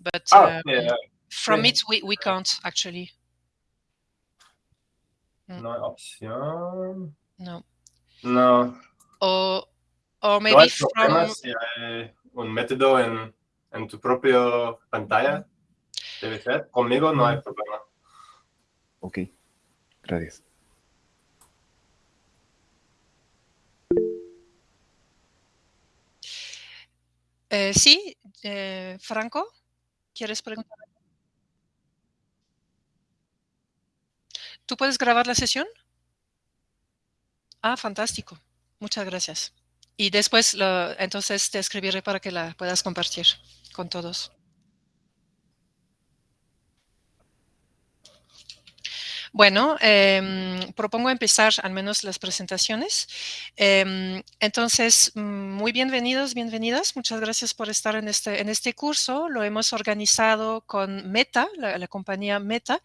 but Ah, uh, yeah. from sí. it we, we can't actually. No hay opción. No. No. Or, or maybe hay problema from si hay un método en, en tu propia pantalla. Debe ser. Conmigo no hay problema. Ok, gracias. Eh, sí, eh, Franco, ¿quieres preguntar? ¿Tú puedes grabar la sesión? Ah, fantástico. Muchas gracias. Y después, lo, entonces, te escribiré para que la puedas compartir con todos. Bueno, em, propongo empezar al menos las presentaciones. Em, entonces, mm, muy bienvenidos, bienvenidas. Muchas gracias por estar en este, en este curso. Lo hemos organizado con Meta, la, la compañía Meta,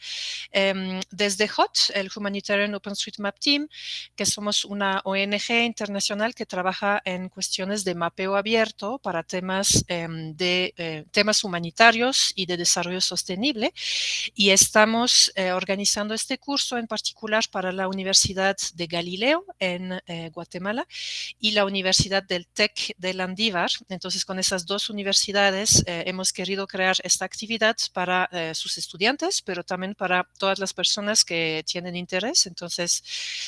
em, desde HOT, el Humanitarian OpenStreetMap Team, que somos una ONG internacional que trabaja en cuestiones de mapeo abierto para temas em, de eh, temas humanitarios y de desarrollo sostenible. Y estamos eh, organizando este curso en particular para la Universidad de Galileo en eh, Guatemala y la Universidad del TEC de Landívar. Entonces, con esas dos universidades eh, hemos querido crear esta actividad para eh, sus estudiantes, pero también para todas las personas que tienen interés. Entonces,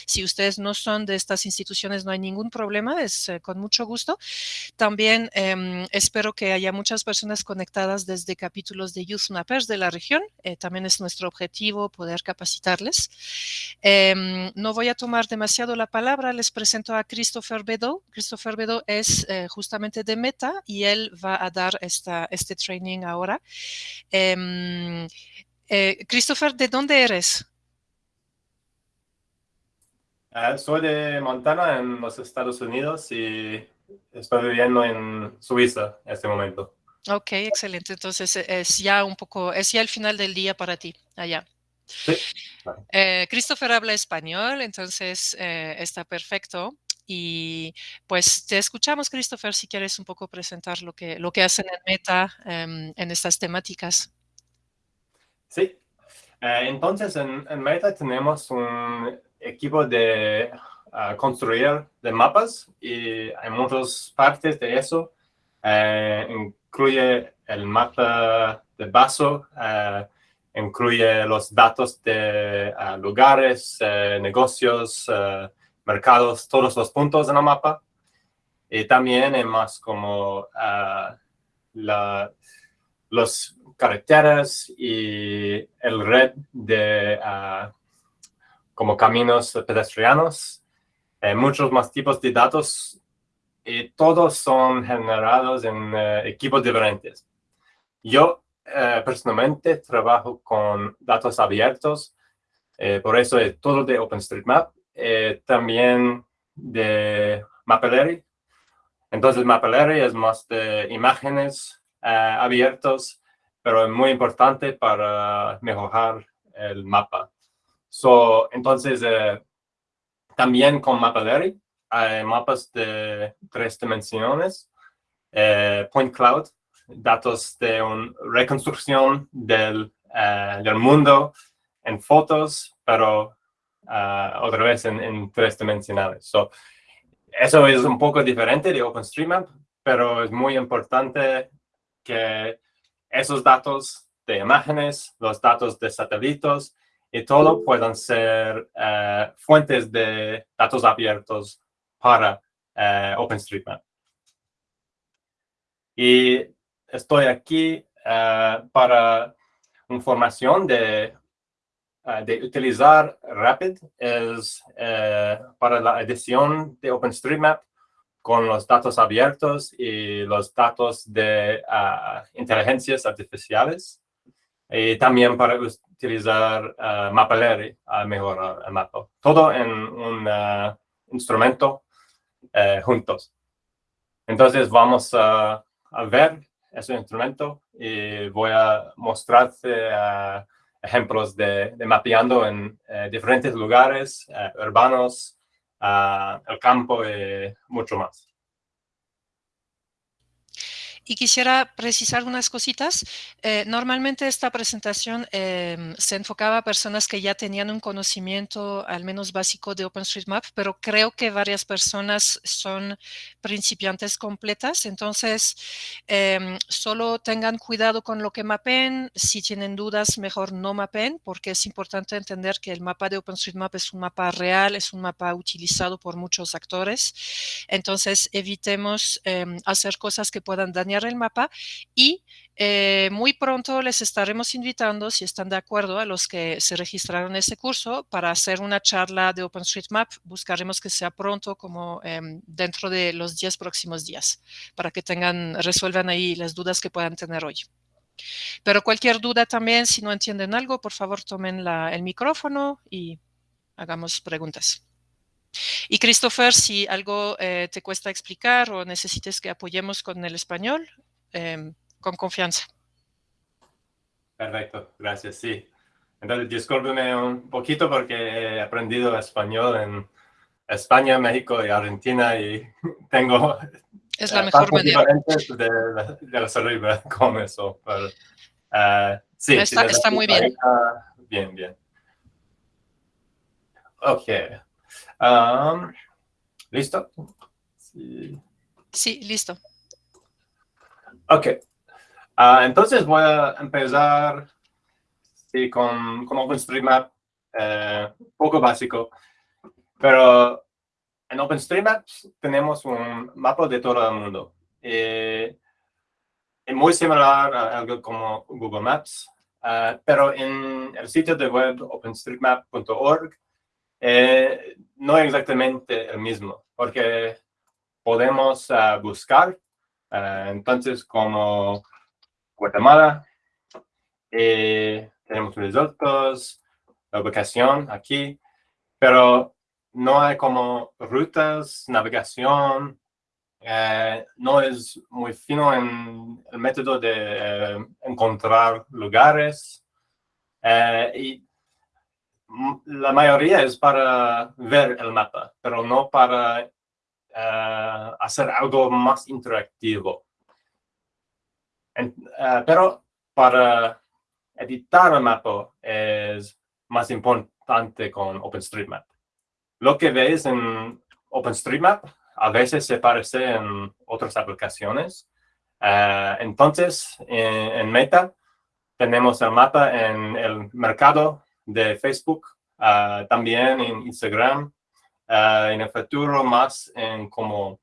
si ustedes no son de estas instituciones, no hay ningún problema, es eh, con mucho gusto. También em, espero que haya muchas personas conectadas desde capítulos de Youth Mappers de la región. Eh, también es nuestro objetivo poder Em, no voy a tomar demasiado la palabra, les presento a Christopher Bedo. Christopher Bedo es eh, justamente de Meta y él va a dar esta, este training ahora. Em, eh, Christopher, ¿de dónde eres? Eh, soy de Montana, en los Estados Unidos, y estoy viviendo en Suiza en este momento. Ok, excelente. Entonces eh, es ya un poco, es ya el final del día para ti, allá. Sí. claro. Eh, Christopher habla español, entonces eh, está perfecto. Y pues te escuchamos, Christopher, si quieres un poco presentar lo que, lo que hacen en Meta em, en estas temáticas. Sí. Eh, entonces, en, en Meta tenemos un equipo de ah, construir de mapas y hay muchas partes de eso. Incluye el mapa de vaso, incluye los datos de ah, lugares, eh, negocios, eh, mercados, todos los puntos en el mapa. Y también hay más como la, los carreteras y el red de ah, como caminos pedestrianos, eh, muchos más tipos de datos y todos son generados en eh, equipos diferentes. Yo eh, personalmente trabajo con datos abiertos, eh, por eso es todo de OpenStreetMap, eh, también de Mapillary. Entonces Mapillary es más de imágenes eh, abiertos, pero es muy importante para mejorar el mapa. Entonces, también con Mapillary hay mapas de tres dimensiones, Point Cloud, datos de una reconstrucción del, eh, del mundo en fotos, pero ah, otra vez en, en tres dimensionales. So, eso es un poco diferente de OpenStreetMap, pero es muy importante que esos datos de imágenes, los datos de satélites y todo puedan ser eh, fuentes de datos abiertos para OpenStreetMap. Y estoy aquí eh, para información de, eh, de utilizar Rapid es eh, para la edición de OpenStreetMap con los datos abiertos y los datos de inteligencias artificiales y también para utilizar Mapillary a mejorar el mapa. Todo en un instrumento juntos. Entonces vamos a ver ese instrumento y voy a mostrarte uh, ejemplos de, de, mapeando en eh, diferentes lugares eh, urbanos, el campo y mucho más. Y quisiera precisar unas cositas. Eh, normalmente esta presentación eh, se enfocaba a personas que ya tenían un conocimiento al menos básico de OpenStreetMap, pero creo que varias personas son principiantes completas. Entonces, eh, solo tengan cuidado con lo que mapen. Si tienen dudas, mejor no mapen, porque es importante entender que el mapa de OpenStreetMap es un mapa real, es un mapa utilizado por muchos actores. Entonces, evitemos em, hacer cosas que puedan dañar el mapa y eh, muy pronto les estaremos invitando, si están de acuerdo, a los que se registraron en ese curso para hacer una charla de OpenStreetMap. Buscaremos que sea pronto, como em, dentro de los 10 próximos días, para que tengan, resuelvan ahí las dudas que puedan tener hoy. Pero cualquier duda también, si no entienden algo, por favor tomen el micrófono y hagamos preguntas. Y Christopher, si algo eh, te cuesta explicar o necesites que apoyemos con el español, em, con confianza. Perfecto, gracias, sí. Entonces, discúlpeme un poquito porque he aprendido español en España, México y Argentina y tengo... Es la mejor manera. De, de la cerebro con eso, pero, uh, sí. Está, está muy bien. Bien, bien. Ok. Um, ¿Listo? Sí. sí. listo. Ok. Uh, entonces voy a empezar sí, con, con OpenStreetMap, eh, poco básico, pero en OpenStreetMap tenemos un mapa de todo el mundo. Eh, es muy similar a algo como Google Maps, uh, pero en el sitio de web openstreetmap.org eh, no exactamente el mismo, porque podemos uh, buscar, uh, entonces como Guatemala, eh, tenemos resultados, la ubicación aquí, pero no hay como rutas, navegación, eh, no es muy fino en el método de encontrar lugares. Y la mayoría es para ver el mapa, pero no para uh, hacer algo más interactivo. En, uh, pero para editar el mapa es más importante con OpenStreetMap. Lo que ves en OpenStreetMap a veces se parece en otras aplicaciones. Uh, entonces, en, en Meta tenemos el mapa en el mercado de Facebook, uh, también en Instagram, uh, en el futuro más en como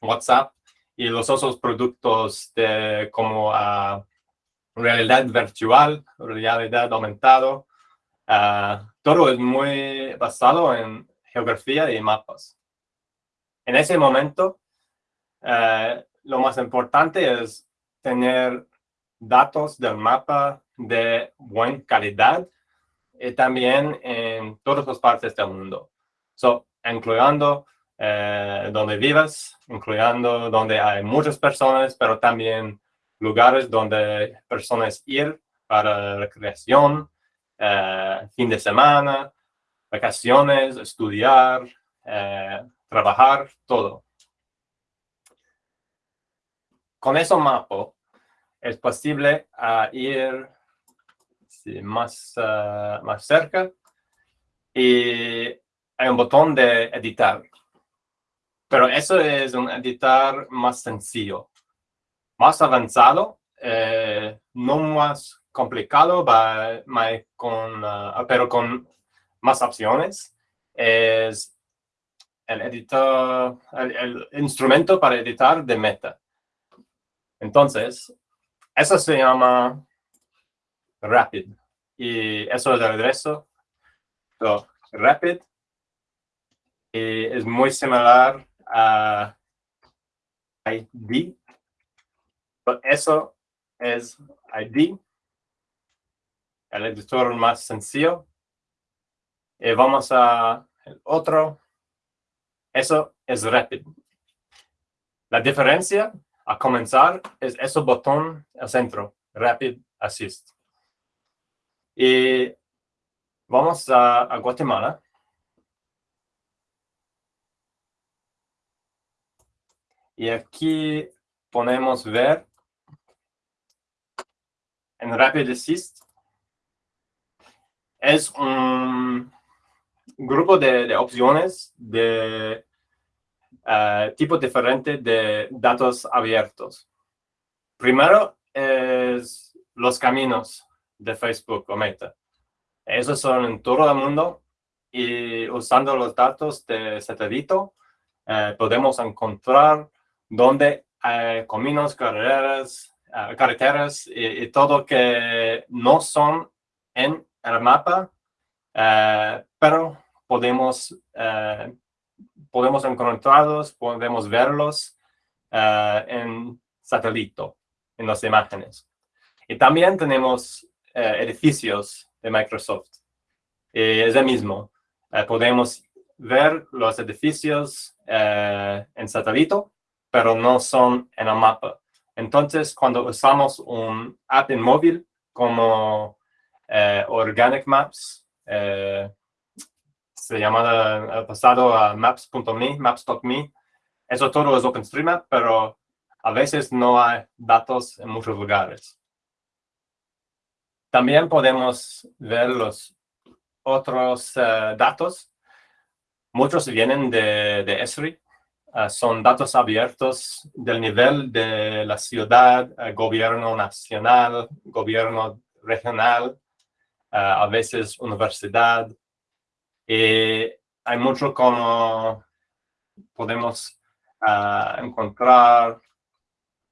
WhatsApp y los otros productos de como uh, realidad virtual, realidad aumentado. todo es muy basado en geografía y mapas. En ese momento, lo más importante es tener datos del mapa de buena calidad y también en todas las partes del mundo. So, incluyendo eh, donde vivas, incluyendo donde hay muchas personas, pero también lugares donde personas ir para recreación, eh, fin de semana, vacaciones, estudiar, eh, trabajar, todo. Con ese mapa es posible uh, ir más, uh, más cerca. Y hay un botón de editar. Pero eso es un editar más sencillo. Más avanzado, eh, no más complicado, uh, pero con más opciones, es el editor, el, el, instrumento para editar de meta. Entonces, eso se llama rapid. Y eso es de regreso. So, rapid y es muy similar a ID. So, eso es ID, el editor más sencillo. Y vamos a el otro. Eso es Rapid. La diferencia a comenzar es ese botón al centro, Rapid Assist. Y vamos a, Guatemala. Y aquí podemos ver en Rapid Assist es un grupo de, opciones de uh, tipo diferente de datos abiertos. Primero es los caminos de Facebook o Meta. Esos son en todo el mundo y usando los datos de satélite eh, podemos encontrar dónde hay caminos, carreteras, uh, carreteras y, todo que no son en el mapa, uh, pero podemos, podemos encontrarlos, podemos verlos en satélite, en las imágenes. Y también tenemos edificios de Microsoft. Y es el mismo. podemos ver los edificios en satélite, pero no son en el mapa. Entonces, cuando usamos un app en móvil como eh, Organic Maps, eh, se llama el pasado a maps.me, maps.me, eso todo es OpenStreetMap, pero a veces no hay datos en muchos lugares. También podemos ver los otros eh, datos. Muchos vienen de, Esri, Ah, son datos abiertos del nivel de la ciudad, eh, gobierno nacional, gobierno regional, ah, a veces universidad. Y hay mucho como podemos ah, encontrar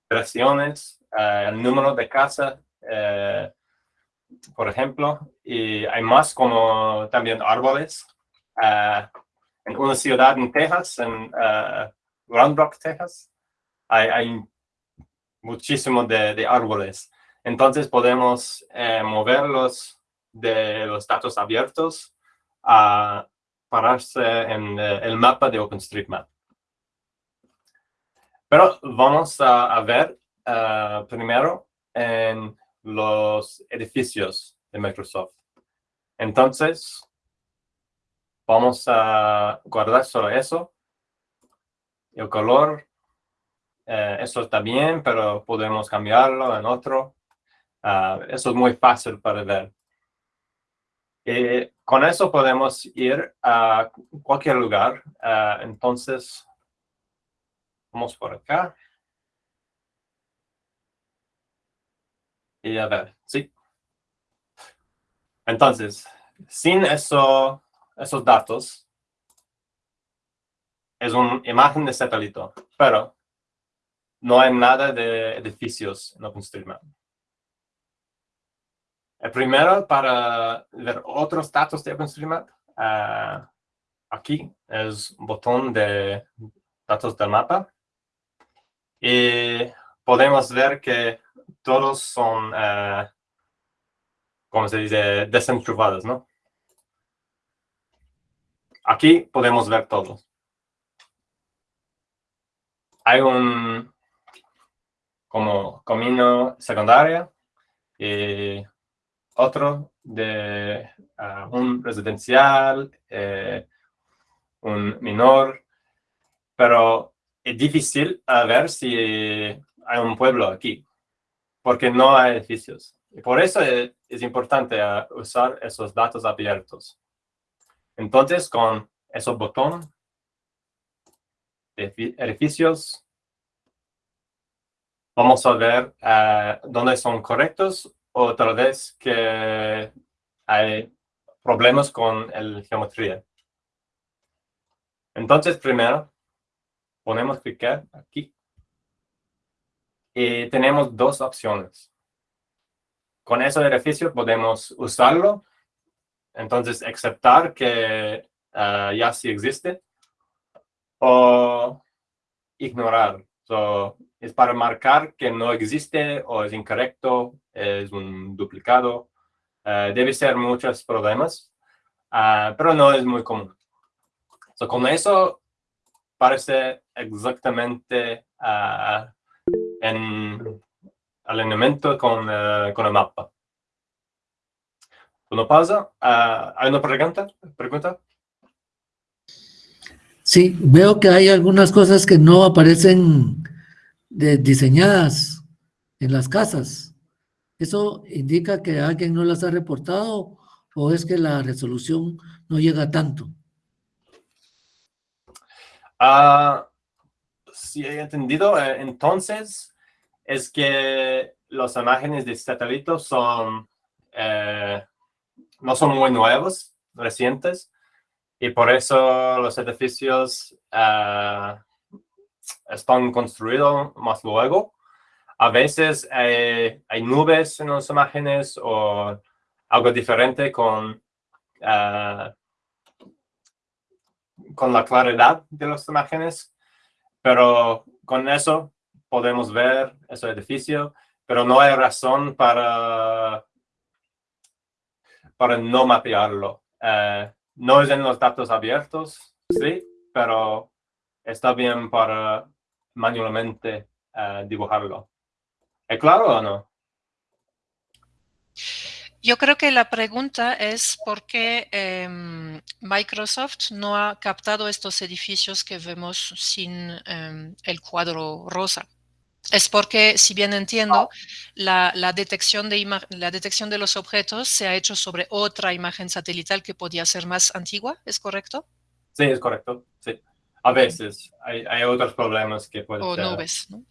presiones, el número de casa, eh, por ejemplo, y hay más como también árboles en una ciudad en Texas, en uh, Round Rock, Texas, hay, hay muchísimo de, árboles. Entonces podemos eh, moverlos de los datos abiertos a pararse en eh, el mapa de OpenStreetMap. Pero vamos a, ver uh, primero en los edificios de Microsoft. Entonces, Vamos a guardar solo eso. El color, eh, eso está bien, pero podemos cambiarlo en otro. Ah, eso es muy fácil para ver. Y con eso podemos ir a cualquier lugar. Ah, entonces, vamos por acá. Y a ver, sí. Entonces, sin eso esos datos es una imagen de satélite, pero no hay nada de edificios en OpenStreetMap. Primero, para ver otros datos de OpenStreetMap, uh, aquí es un botón de datos del mapa. Y podemos ver que todos son, como se dice, desenchufados, ¿no? Aquí podemos ver todo. Hay un como camino secundario y otro de ah, un residencial, eh, un menor, pero es difícil a ver si hay un pueblo aquí, porque no hay edificios. Y por eso es, importante ah, usar esos datos abiertos. Entonces, con esos botones edificios, vamos a ver uh, dónde son correctos o tal vez que hay problemas con la geometría. Entonces, primero, ponemos clicar aquí. Y tenemos dos opciones. Con ese edificio podemos usarlo entonces, aceptar que ah, ya sí existe o ignorar. es para marcar que no existe o es incorrecto, es un duplicado. Ah, debe ser muchos problemas, uh, pero no es muy común. con eso parece exactamente en alineamiento con, con el mapa. ¿No pasa? Ah, ¿Hay una pregunta? ¿Pregunta? Sí, veo que hay algunas cosas que no aparecen diseñadas en las casas. ¿Eso indica que alguien no las ha reportado o es que la resolución no llega tanto? Ah, si he entendido, eh, entonces es que las imágenes de satélites son, eh, no son muy nuevos, recientes, y por eso los edificios ah, están construidos más luego. A veces hay nubes en las imágenes o algo diferente con, ah, con la claridad de las imágenes, pero con eso podemos ver ese edificio, pero no hay razón para, para no mapearlo. Eh, no es en los datos abiertos, sí, pero está bien para manualmente uh, dibujarlo. ¿Es claro o no? Yo creo que la pregunta es por qué eh, Microsoft no ha captado estos edificios que vemos sin eh, el cuadro rosa. Es porque, si bien entiendo, la, la, detección de la detección de los objetos se ha hecho sobre otra imagen satelital que podía ser más antigua, ¿es correcto? Sí, es correcto, sí. A veces hay, hay otros problemas que pueden o ser... nubes, ¿no?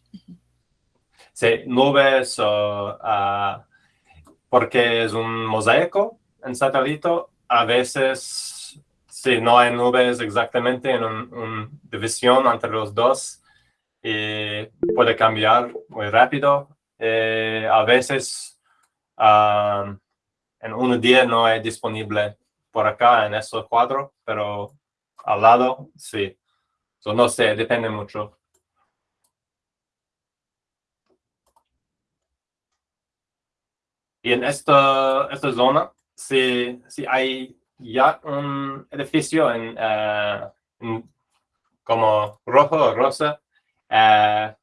Sí, nubes o... Uh, porque es un mosaico en satélite, a veces, si no hay nubes exactamente en una un división entre los dos, y puede cambiar muy rápido. Eh, a veces um, en un día no es disponible por acá en esos cuadros, pero al lado sí. So, no sé, depende mucho. Y en esta, esta zona, si, si hay ya un edificio en, uh, en como rojo o rosa, uh,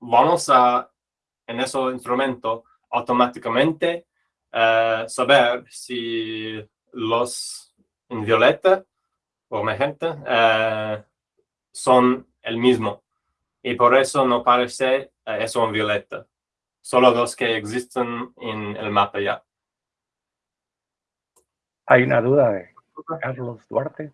vamos a, en ese instrumento, automáticamente uh, saber si los en violeta o magenta son el mismo. Y por eso no parece eso en violeta solo los que existen en el mapa ya. Hay una duda de Carlos Duarte.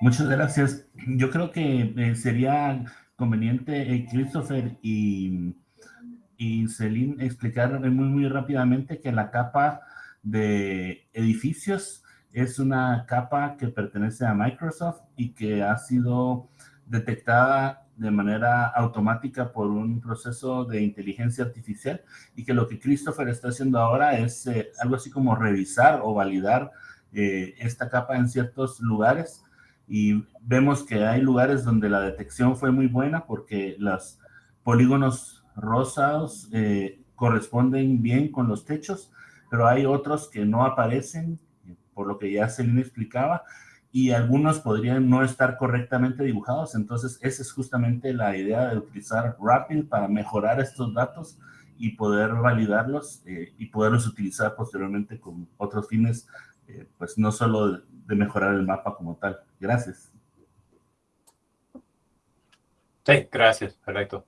Muchas gracias. Yo creo que eh, sería conveniente eh, Christopher y, y Celine explicar muy, muy rápidamente que la capa de edificios es una capa que pertenece a Microsoft y que ha sido detectada de manera automática por un proceso de inteligencia artificial y que lo que Christopher está haciendo ahora es eh, algo así como revisar o validar eh, esta capa en ciertos lugares y vemos que hay lugares donde la detección fue muy buena porque los polígonos rosados eh, corresponden bien con los techos, pero hay otros que no aparecen, por lo que ya Celine explicaba, y algunos podrían no estar correctamente dibujados. Entonces, esa es justamente la idea de utilizar Rapid para mejorar estos datos y poder validarlos eh, y poderlos utilizar posteriormente con otros fines, eh, pues no solo de, mejorar el mapa como tal. Gracias. Sí, gracias, perfecto.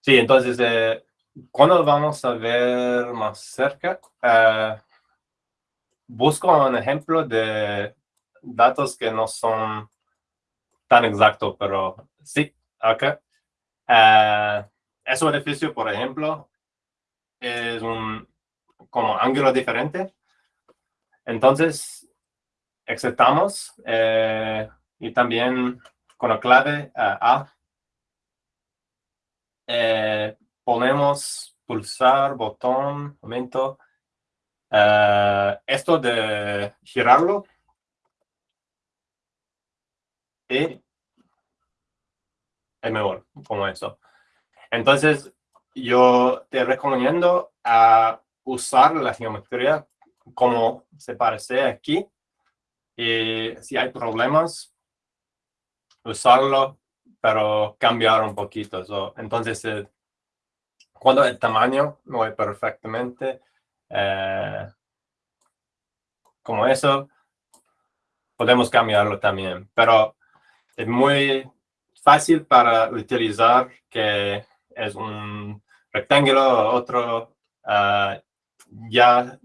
Sí, entonces, eh, ¿cuándo vamos a ver más cerca? Uh, busco un ejemplo de datos que no son tan exactos, pero sí, acá. Uh, ese edificio, por ejemplo, es un como ángulo diferente. Entonces, exceptamos eh, y también con la clave uh, A eh, ponemos pulsar, botón, momento, Uh, esto de girarlo y es mejor como eso. Entonces, yo te recomiendo a usar la geometría como se parece aquí. Y si hay problemas, usarlo, pero cambiar un poquito. So, entonces, eh, cuando el tamaño no es perfectamente, eh, como eso, podemos cambiarlo también. Pero es muy fácil para utilizar que es un rectángulo, otro ah, ya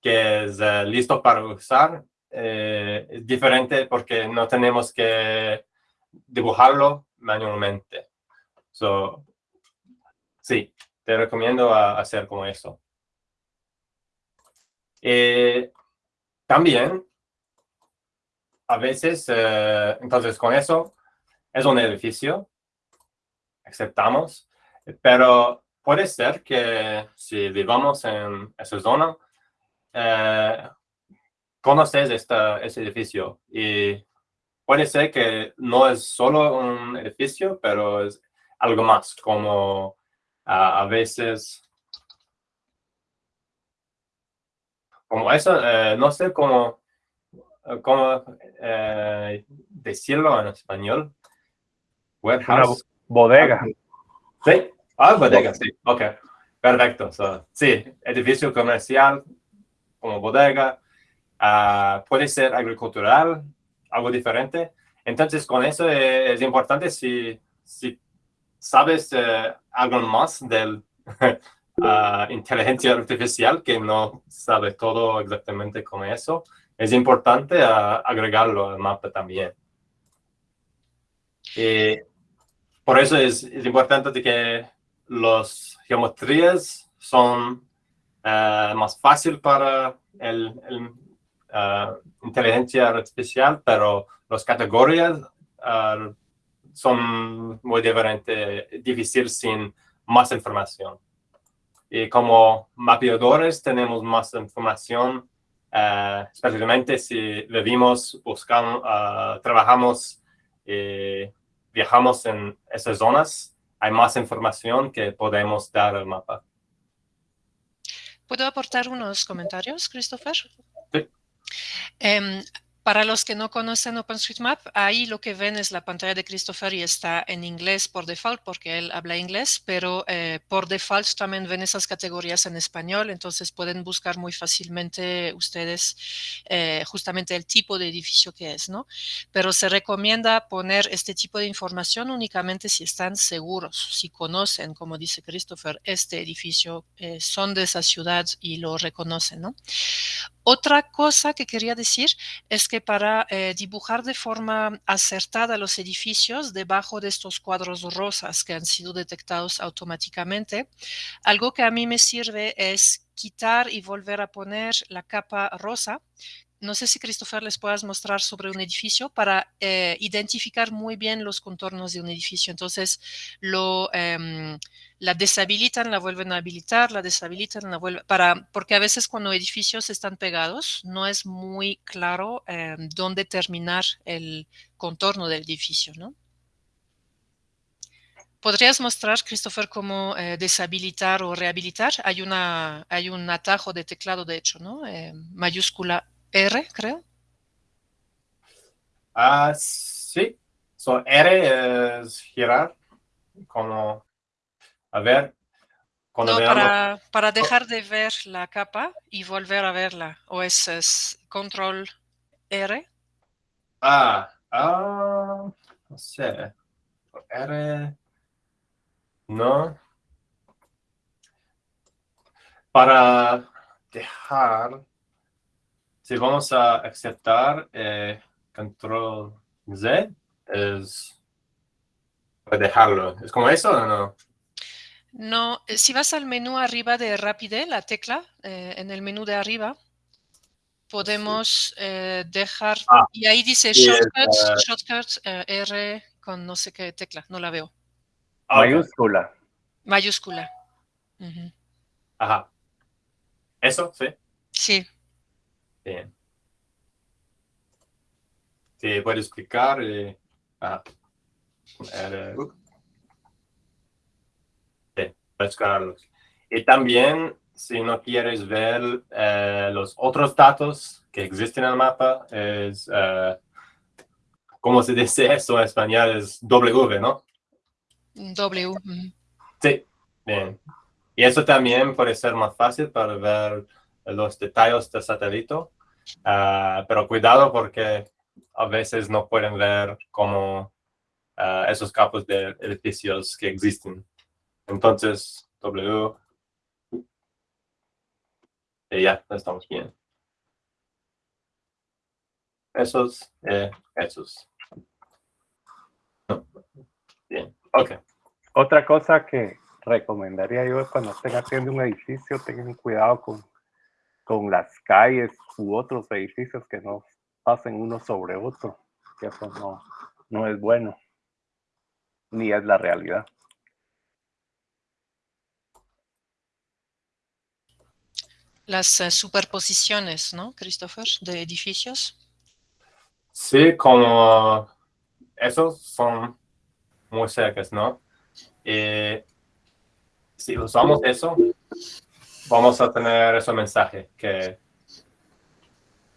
que es eh, listo para usar. Eh, es diferente porque no tenemos que dibujarlo manualmente. So, sí, te recomiendo hacer como eso. Eh, también, a veces, entonces con eso, es un edificio, aceptamos, pero puede ser que si vivamos en esa zona, eh, conoces esta, ese edificio y puede ser que no es solo un edificio, pero es algo más, como a veces, como eso, eh, no sé cómo, cómo eh, decirlo en español. Warehouse. bodega. Sí, ah, bodega, sí, ok. Perfecto. sí, edificio comercial como bodega, ah, puede ser agricultural, algo diferente. Entonces, con eso es importante si, si sabes eh, algo más de uh, inteligencia artificial que no sabe todo exactamente con eso, es importante agregarlo al mapa también. Y por eso es, es importante que las geometrías son uh, más fácil para el, uh, inteligencia artificial, pero las categorías uh, son muy diferentes, difícil sin más información. Y como mapeadores tenemos más información, especialmente si vivimos, buscamos, trabajamos y viajamos en esas zonas, hay más información que podemos dar al mapa. ¿Puedo aportar unos comentarios, Christopher? Sí. Em, para los que no conocen OpenStreetMap, ahí lo que ven es la pantalla de Christopher y está en inglés por default porque él habla inglés, pero eh, por default también ven esas categorías en español, entonces pueden buscar muy fácilmente ustedes eh, justamente el tipo de edificio que es, ¿no? Pero se recomienda poner este tipo de información únicamente si están seguros, si conocen, como dice Christopher, este edificio, eh, son de esa ciudad y lo reconocen, ¿no? Otra cosa que quería decir es que para eh, dibujar de forma acertada los edificios debajo de estos cuadros rosas que han sido detectados automáticamente, algo que a mí me sirve es quitar y volver a poner la capa rosa no sé si Christopher les puedas mostrar sobre un edificio para eh, identificar muy bien los contornos de un edificio. Entonces, lo, em, la deshabilitan, la vuelven a habilitar, la deshabilitan, la vuelven, para, porque a veces cuando edificios están pegados, no es muy claro em, dónde terminar el contorno del edificio, ¿no? ¿Podrías mostrar, Christopher, cómo eh, deshabilitar o rehabilitar? Hay, una, hay un atajo de teclado, de hecho, ¿no? Em, mayúscula R, creo. Ah, sí. So, R es girar, como, a ver. no, para, para, dejar de ver la capa y volver a verla. O es, control R. Ah, ah, no sé. R, no. Para dejar si vamos a aceptar eh, control Z, es dejarlo. ¿Es como eso o no? No, eh, si vas al menú arriba de Rapide, la tecla, eh, en el menú de arriba, podemos dejar, ah, y ahí dice shortcuts, shortcuts R con no sé qué tecla, no la veo. Ah, Mayúscula. Mayúscula. Ajá. ¿Eso? Sí. Sí. Bien. Sí, puedo explicar. Eh, ah, eh, Y también, si no quieres ver eh, los otros datos que existen en el mapa, es, eh, ¿cómo se dice eso en español? Es W, ¿no? W. Sí, bien. Y eso también puede ser más fácil para ver los detalles del satélite Ah, pero cuidado porque a veces no pueden ver como uh, esos campos de edificios que existen. Entonces, W. Y ya, estamos bien. Esos, eh, esos. Bien, ok. Otra cosa que recomendaría yo es cuando estén haciendo un edificio, tengan cuidado con, con las calles u otros edificios que no pasen uno sobre otro, que eso no, no es bueno, ni es la realidad. Las uh, superposiciones, ¿no, Christopher, de edificios? Sí, como esos son muy cercas, ¿no? Y si usamos eso, vamos a tener ese mensaje que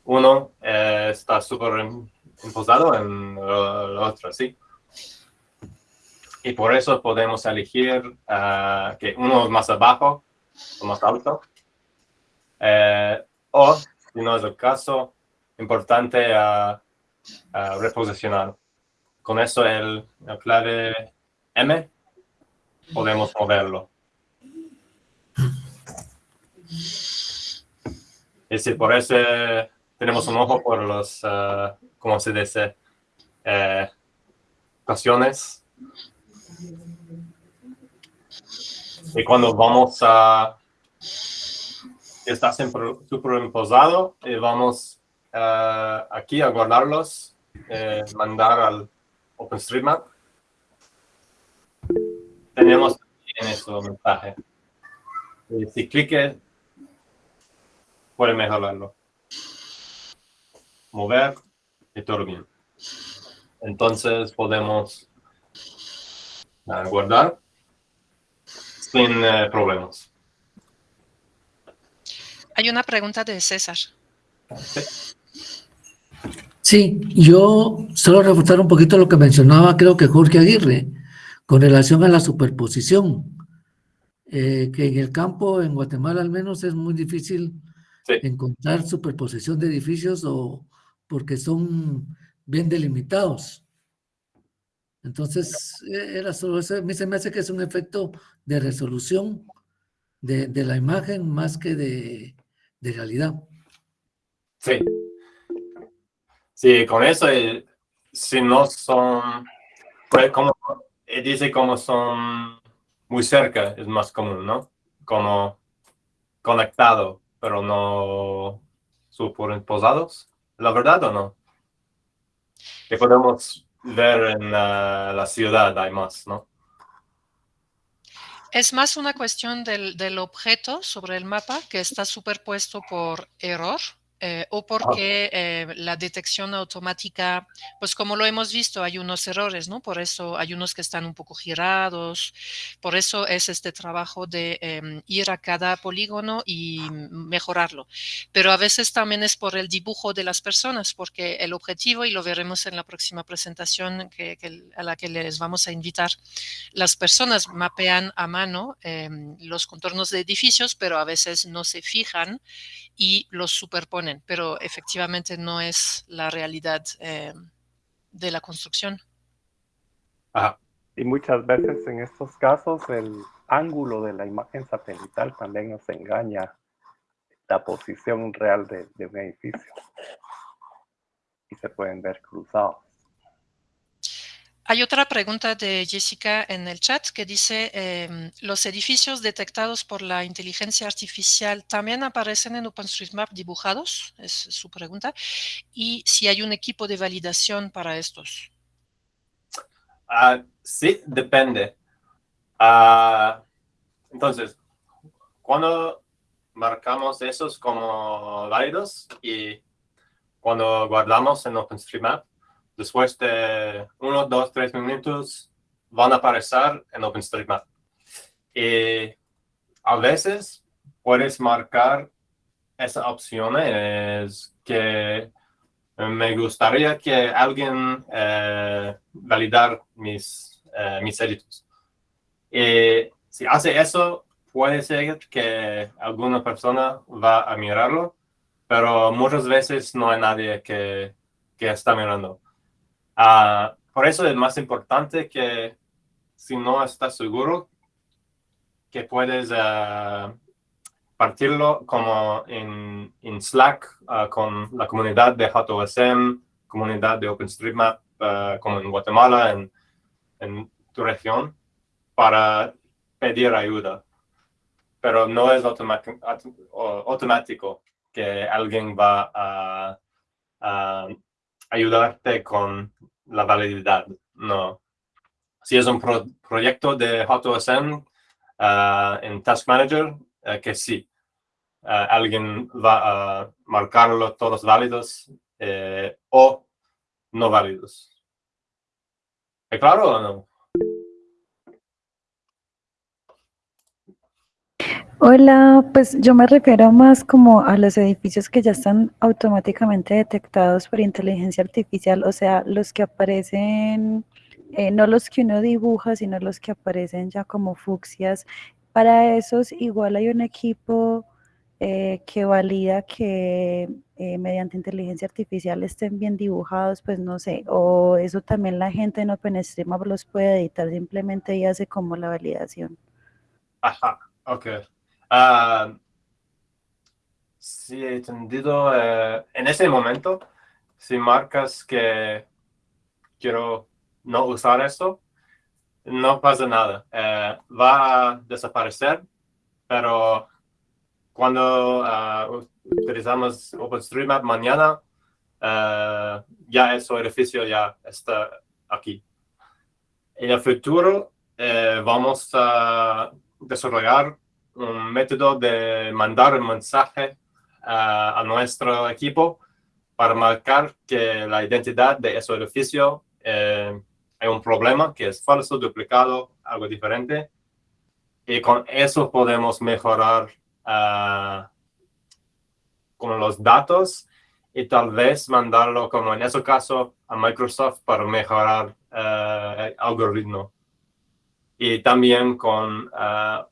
uno eh, está súper imposado en el otro, ¿sí? Y por eso podemos elegir uh, que uno es más abajo o más alto. Eh, o, si no es el caso, importante uh, uh, reposicionar. Con eso el, el clave M podemos moverlo. Y si por eso tenemos un ojo por los, uh, ¿cómo se dice? Eh. Y cuando vamos a... Está superimposado y vamos uh, aquí a guardarlos, eh, mandar al OpenStreetMap. Tenemos en eso mensaje. Y si clique, puede mejorarlo. Mover y todo bien. Entonces podemos guardar sin problemas. Hay una pregunta de César. Sí. Yo solo reforzar un poquito lo que mencionaba, creo que Jorge Aguirre, con relación a la superposición, eh, que en el campo, en Guatemala al menos, es muy difícil Sí. encontrar superposición de edificios o porque son bien delimitados. Entonces, eh, era solo eso, a mí se me hace que es un efecto de resolución de, de la imagen más que de, de realidad. Sí. Sí, con eso, eh, si no son, pues como, dice como son muy cerca, es más común, ¿no? Como conectado, pero no superimposados, ¿la verdad o no? Que podemos ver en la, la ciudad, hay más, ¿no? Es más una cuestión del, del objeto sobre el mapa que está superpuesto por error eh, o porque eh, la detección automática, pues como lo hemos visto, hay unos errores, ¿no? Por eso hay unos que están un poco girados, por eso es este trabajo de eh, ir a cada polígono y mejorarlo. Pero a veces también es por el dibujo de las personas, porque el objetivo, y lo veremos en la próxima presentación que, que, a la que les vamos a invitar, las personas mapean a mano em, los contornos de edificios, pero a veces no se fijan y los superponen, pero efectivamente no es la realidad eh, de la construcción. Ajá. Y muchas veces en estos casos el ángulo de la imagen satelital también nos engaña la posición real de, de un edificio. Y se pueden ver cruzados. Hay otra pregunta de Jessica en el chat que dice, eh, ¿los edificios detectados por la inteligencia artificial también aparecen en OpenStreetMap dibujados? Es su pregunta. Y si hay un equipo de validación para estos. Uh, sí, depende. Uh, entonces, cuando marcamos esos como válidos y cuando guardamos en OpenStreetMap, después de uno, dos, tres minutos van a aparecer en OpenStreetMap. Y a veces puedes marcar esa opción que me gustaría que alguien eh, validar mis, eh, mis edits. Y si hace eso, puede ser que alguna persona va a mirarlo, pero muchas veces no hay nadie que, que está mirando. Uh, por eso es más importante que si no estás seguro, que puedes uh, partirlo como en, en Slack uh, con la comunidad de JOSM, comunidad de OpenStreetMap, como en Guatemala, en, en tu región, para pedir ayuda. Pero no es automático que alguien va a, a ayudarte con la valididad. No. Si es un pro proyecto de JOSM uh, en Task Manager, uh, que sí. Uh, alguien va a marcarlo todos válidos eh, o no válidos. ¿Es claro o no? Hola, pues yo me refiero más como a los edificios que ya están automáticamente detectados por inteligencia artificial, o sea, los que aparecen, eh, no los que uno dibuja, sino los que aparecen ya como fucsias. Para esos igual hay un equipo eh, que valida que eh, mediante inteligencia artificial estén bien dibujados, pues no sé, o eso también la gente en OpenStreetMap los puede editar simplemente y hace como la validación. Ajá, ok. Uh, sí, he entendido. Eh, en ese momento, si marcas que quiero no usar esto, no pasa nada. Eh, va a desaparecer, pero cuando uh, utilizamos OpenStreetMap mañana, uh, ya ese edificio ya está aquí. En el futuro, vamos a desarrollar un método de mandar un mensaje uh, a nuestro equipo para marcar que la identidad de ese edificio eh, hay un problema, que es falso, duplicado, algo diferente. Y con eso podemos mejorar uh, con los datos y tal vez mandarlo, como en ese caso, a Microsoft para mejorar uh, el algoritmo. Y también con uh,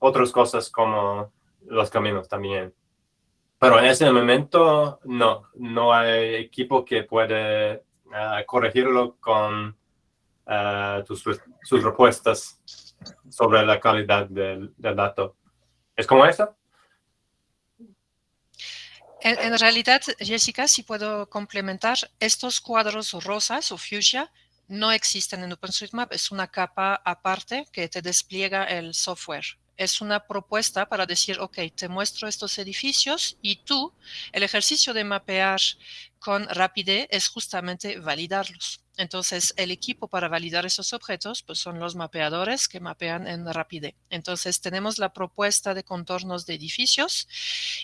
otras cosas como los caminos también. Pero en ese momento no, no hay equipo que puede uh, corregirlo con uh, tus, sus respuestas sobre la calidad del, del dato. ¿Es como eso? En, en, realidad, Jessica, si puedo complementar, estos cuadros rosas o fuchsia no existen en OpenStreetMap, es una capa aparte que te despliega el software es una propuesta para decir, ok, te muestro estos edificios y tú, el ejercicio de mapear con Rapide es justamente validarlos. Entonces, el equipo para validar esos objetos pues son los mapeadores que mapean en Rapide. Entonces, tenemos la propuesta de contornos de edificios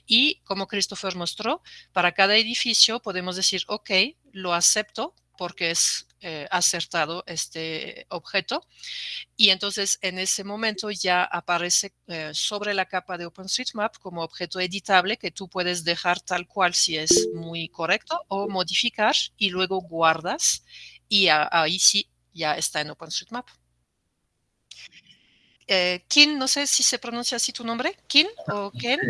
y, como Christopher mostró, para cada edificio podemos decir, ok, lo acepto porque es eh, acertado este objeto. Y entonces en ese momento ya aparece eh, sobre la capa de OpenStreetMap como objeto editable que tú puedes dejar tal cual si es muy correcto o modificar y luego guardas y ahí sí ya está en OpenStreetMap. Eh, Kin, no sé si se pronuncia así tu nombre, Kin o Ken.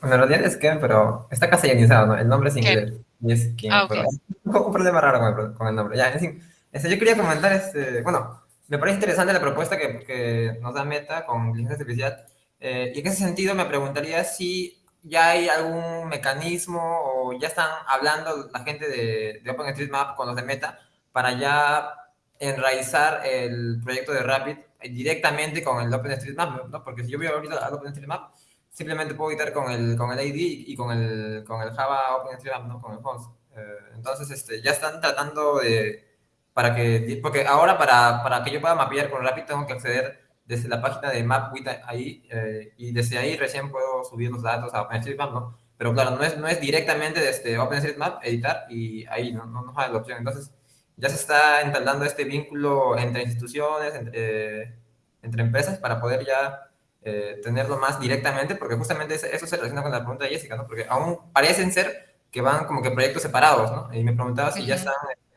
Bueno, en realidad es Ken, pero está castellanizado, ¿no? El nombre es inglés. Y es Ken, ah, okay. pero un problema raro con el, con el nombre. Ya, en fin, este, yo quería comentar, este, bueno, me parece interesante la propuesta que, que nos da Meta con inteligencia artificial. Eh, y en ese sentido me preguntaría si ya hay algún mecanismo o ya están hablando la gente de, de OpenStreetMap con los de Meta para ya enraizar el proyecto de Rapid directamente con el OpenStreetMap, ¿no? Porque si yo voy ahorita al OpenStreetMap, simplemente puedo editar con el, con el ID y con el, con el Java OpenStreetMap, ¿no? Con el host. Eh, entonces, este, ya están tratando de para que, porque ahora para, para que yo pueda mapear con Rapid tengo que acceder desde la página de MapWith ahí eh, y desde ahí recién puedo subir los datos a OpenStreetMap, ¿no? Pero claro, no es, no es directamente desde OpenStreetMap editar y ahí no, no nos da la opción. Entonces ya se está entablando este vínculo entre instituciones, entre, entre empresas para poder ya eh, tenerlo más directamente, porque justamente eso se relaciona con la pregunta de Jessica, ¿no? Porque aún parecen ser que van como que proyectos separados, ¿no? Y me preguntaba si ya están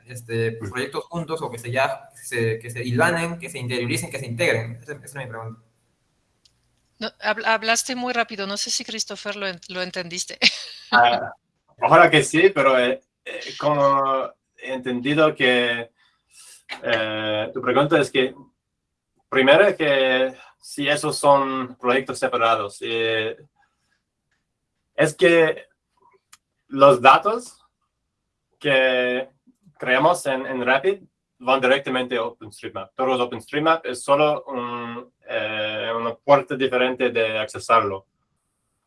este, proyectos juntos o que se, ya, se, que se hilvanen, que se interioricen, que se integren? Esa, es mi pregunta. No, hablaste muy rápido, no sé si Christopher lo, lo entendiste. Ah, ojalá que sí, pero eh, eh, como he entendido que eh, tu pregunta es que, primero que si esos son proyectos separados, eh, es que los datos que creamos en, en, Rapid van directamente a OpenStreetMap. Todos OpenStreetMap es solo eh, una puerta diferente de accesarlo.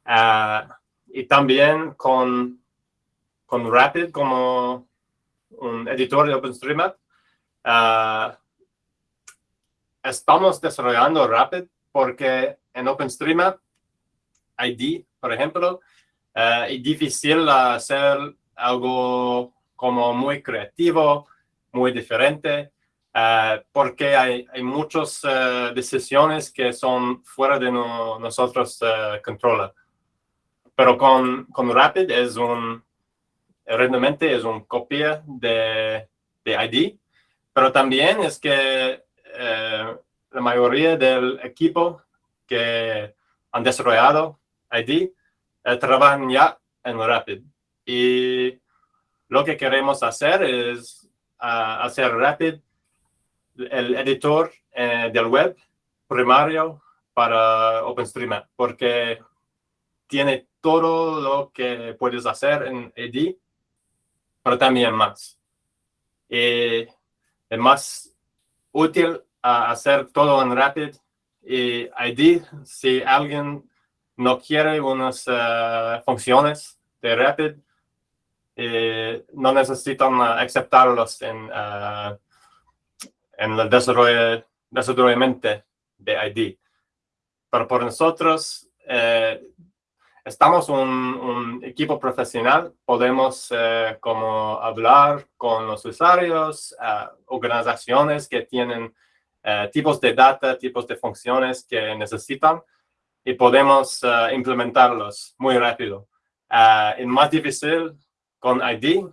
Ah, y también con, con Rapid como un editor de OpenStreetMap, uh, estamos desarrollando Rapid porque en OpenStreetMap ID, por ejemplo, uh, es difícil hacer algo como muy creativo, muy diferente, uh, porque hay, hay muchas decisiones que son fuera de no, nosotros controla. Pero con, con Rapid es un, realmente es una copia de, de ID, pero también es que eh, la mayoría del equipo que han desarrollado ID eh, trabajan ya en Rapid. Y lo que queremos hacer es uh, hacer Rapid el editor eh, del web primario para OpenStreetMap, porque tiene todo lo que puedes hacer en ID, pero también más. Y es más útil hacer todo en Rapid y ID si alguien no quiere unas eh, funciones de Rapid eh, no necesitan aceptarlos en, uh, en el desarrollo, desarrollo de ID. Pero por nosotros, estamos un, equipo profesional, podemos eh, como hablar con los usuarios, organizaciones que tienen uh, tipos de data, tipos de funciones que necesitan y podemos uh, implementarlos muy rápido. es más difícil con ID,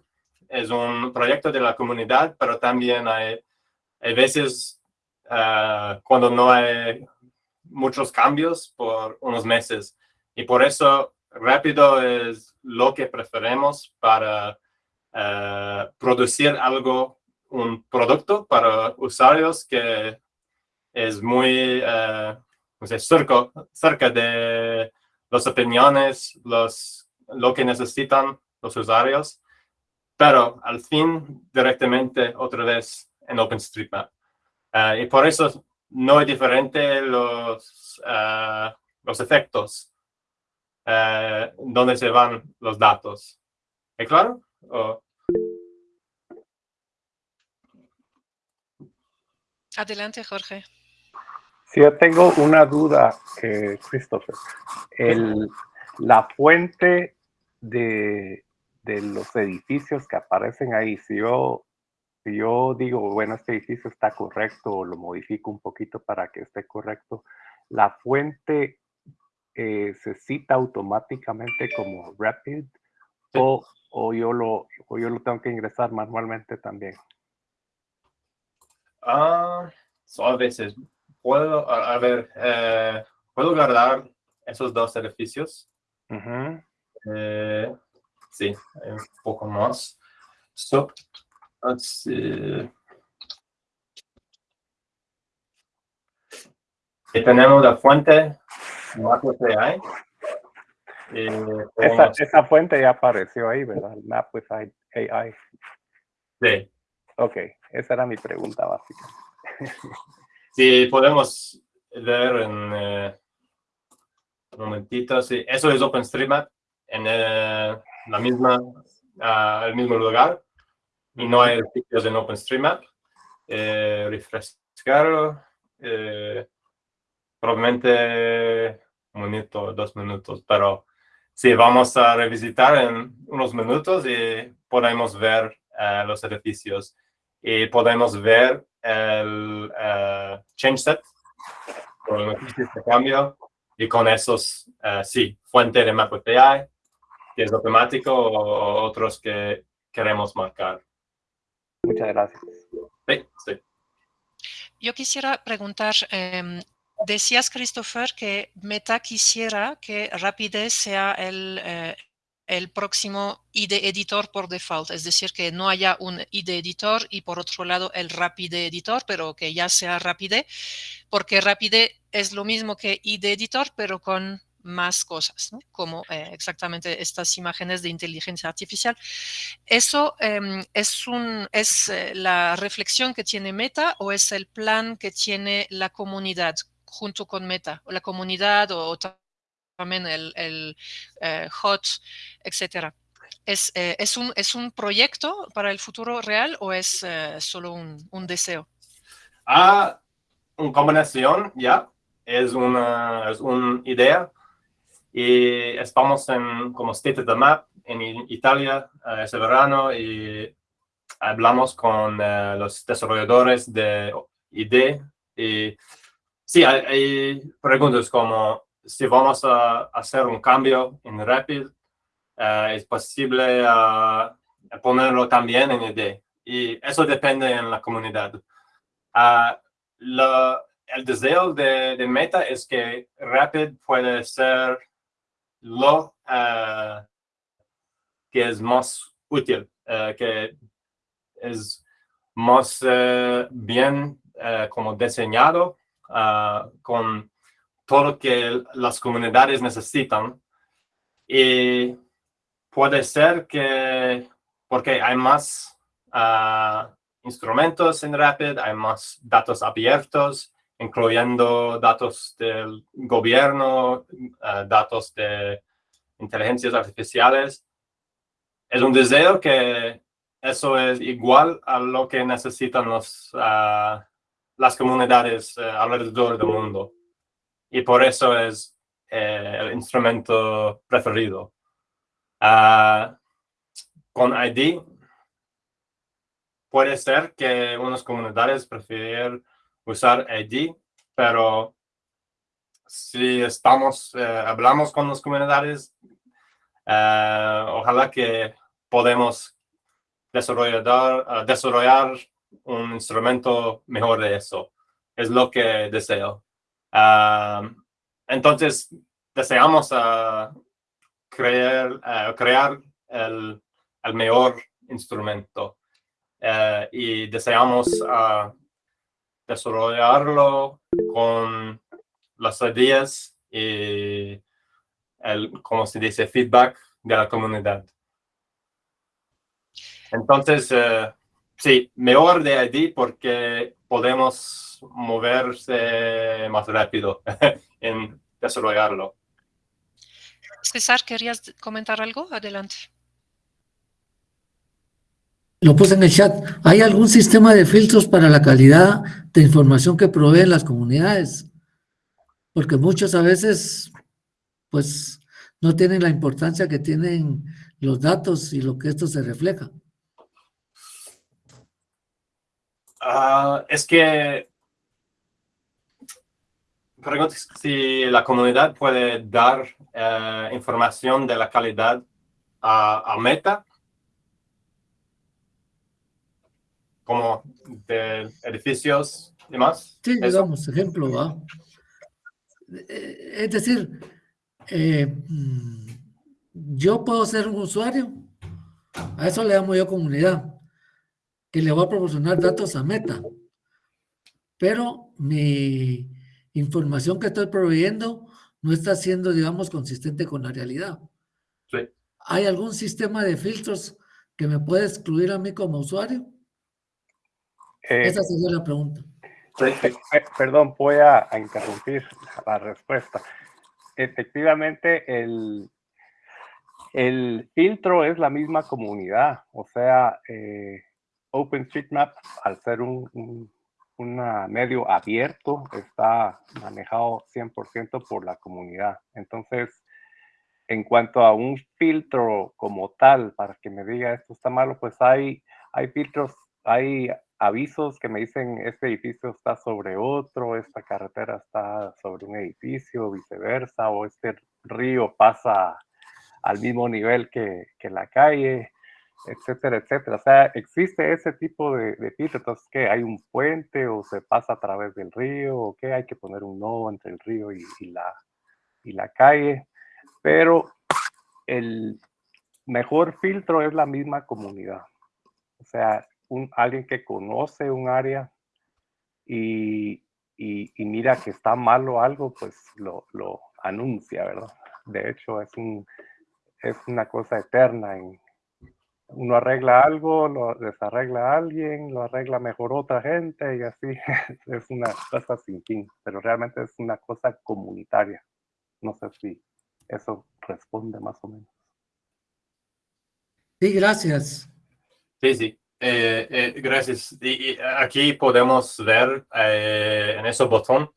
es un proyecto de la comunidad, pero también hay, hay veces cuando no hay muchos cambios por unos meses y por eso rápido es lo que preferimos para uh, producir algo, un producto para usuarios que es muy uh, sé, cerca, de las opiniones, los, lo que necesitan los usuarios, pero al fin directamente otra vez en OpenStreetMap. Uh, y por eso no es diferente los, los efectos eh, dónde se van los datos. ¿Es claro? Adelante, Jorge. Si yo tengo una duda, eh, Christopher. El, la fuente de, de, los edificios que aparecen ahí, si yo, si yo digo, bueno, este edificio está correcto o lo modifico un poquito para que esté correcto, la fuente eh, se cita automáticamente como Rapid o, o, yo lo, o yo lo tengo que ingresar manualmente también? Ah, a veces puedo, a, ver, eh, puedo guardar esos dos edificios. Eh, sí, un poco más. So, let's see. Y tenemos la fuente Map AI. esa, esa, fuente ya apareció ahí, ¿verdad? Map with AI. Sí. Ok, esa era mi pregunta básica. sí, podemos ver en eh, un momentito. Sí, eso es OpenStreetMap en eh, la misma, uh, el mismo lugar y no hay sitios en OpenStreetMap. Eh. Eh, probablemente un minuto, dos minutos, pero sí, vamos a revisitar en unos minutos y podemos ver uh, los edificios y podemos ver el uh, change set con noticias de cambio y con esos, uh, sí, fuente de map API, que es automático o otros que queremos marcar. Muchas gracias. Sí, sí. Yo quisiera preguntar, eh, Decías, Christopher, que Meta quisiera que Rapidez sea el, eh, el próximo IDE editor por default, es decir, que no haya un IDE editor y por otro lado el Rapide editor, pero que ya sea Rapide, porque Rapide es lo mismo que IDE editor, pero con más cosas, como eh, exactamente estas imágenes de inteligencia artificial. ¿Eso em, es, un, es eh, la reflexión que tiene Meta o es el plan que tiene la comunidad junto con Meta, o la comunidad o, también el, el eh, HOT, etcétera? ¿Es, es, un, ¿Es un proyecto para el futuro real o es solo un, un deseo? Ah, una combinación, ya. Es una, es una idea y estamos en como State of the Map en Italia ese verano y hablamos con los desarrolladores de ID y sí, hay, hay, preguntas como si vamos a hacer un cambio en Rapid, uh, es posible ponerlo también en ID y eso depende en la comunidad. La, el deseo de, de Meta es que Rapid puede ser lo eh, que es más útil, eh, que es más eh, bien como diseñado con todo lo que las comunidades necesitan. Y puede ser que, porque hay más instrumentos en Rapid, hay más datos abiertos, incluyendo datos del gobierno, eh, datos de inteligencias artificiales. Es un deseo que eso es igual a lo que necesitan los, eh, las comunidades eh, alrededor del mundo. Y por eso es el instrumento preferido. con ID, puede ser que unas comunidades prefieren usar ID, pero si estamos, eh, hablamos con las comunidades, eh, ojalá que podemos desarrollar, eh, desarrollar un instrumento mejor de eso. Es lo que deseo. Entonces, deseamos crear, crear el, el, mejor instrumento y deseamos desarrollarlo con las ideas y el, como se dice, feedback de la comunidad. Entonces, eh, sí, mejor de ID porque podemos moverse más rápido en desarrollarlo. César, ¿querías comentar algo? Adelante. Lo puse en el chat. ¿Hay algún sistema de filtros para la calidad de información que proveen las comunidades? Porque muchos a veces, pues, no tienen la importancia que tienen los datos y lo que esto se refleja. Ah, es que pregunto si la comunidad puede dar eh, información de la calidad a Meta como de edificios y demás. Sí, digamos, ejemplo. Eh, es decir, eh, mm, yo puedo ser un usuario, a eso le llamo yo comunidad, que le va a proporcionar datos a Meta, pero mi información que estoy proveyendo no está siendo, digamos, consistente con la realidad. Sí. ¿Hay algún sistema de filtros que me puede excluir a mí como usuario? Eh, Esa sería la pregunta. Perdón, voy a, interrumpir la respuesta. Efectivamente, el, el filtro es la misma comunidad, o sea, eh, OpenStreetMap, al ser un, un medio abierto, está manejado 100% por la comunidad. Entonces, en cuanto a un filtro como tal, para que me diga esto está malo, pues hay, hay filtros, hay avisos que me dicen este edificio está sobre otro, esta carretera está sobre un edificio, viceversa, o este río pasa al mismo nivel que, la calle, etcétera, etcétera. O sea, existe ese tipo de, de Entonces, ¿qué? ¿Hay un puente o se pasa a través del río? ¿O qué? Hay que poner un nodo entre el río y, la, y la calle. Pero el mejor filtro es la misma comunidad. O sea, un, alguien que conoce un área y, y, mira que está malo algo, pues lo, lo, anuncia, ¿verdad? De hecho, es, un, es una cosa eterna. Uno arregla algo, lo desarregla alguien, lo arregla mejor otra gente y así es una cosa sin fin, pero realmente es una cosa comunitaria. No sé si eso responde más o menos. Sí, gracias. Sí, sí. Eh, eh, gracias. Y, aquí podemos ver eh, en ese botón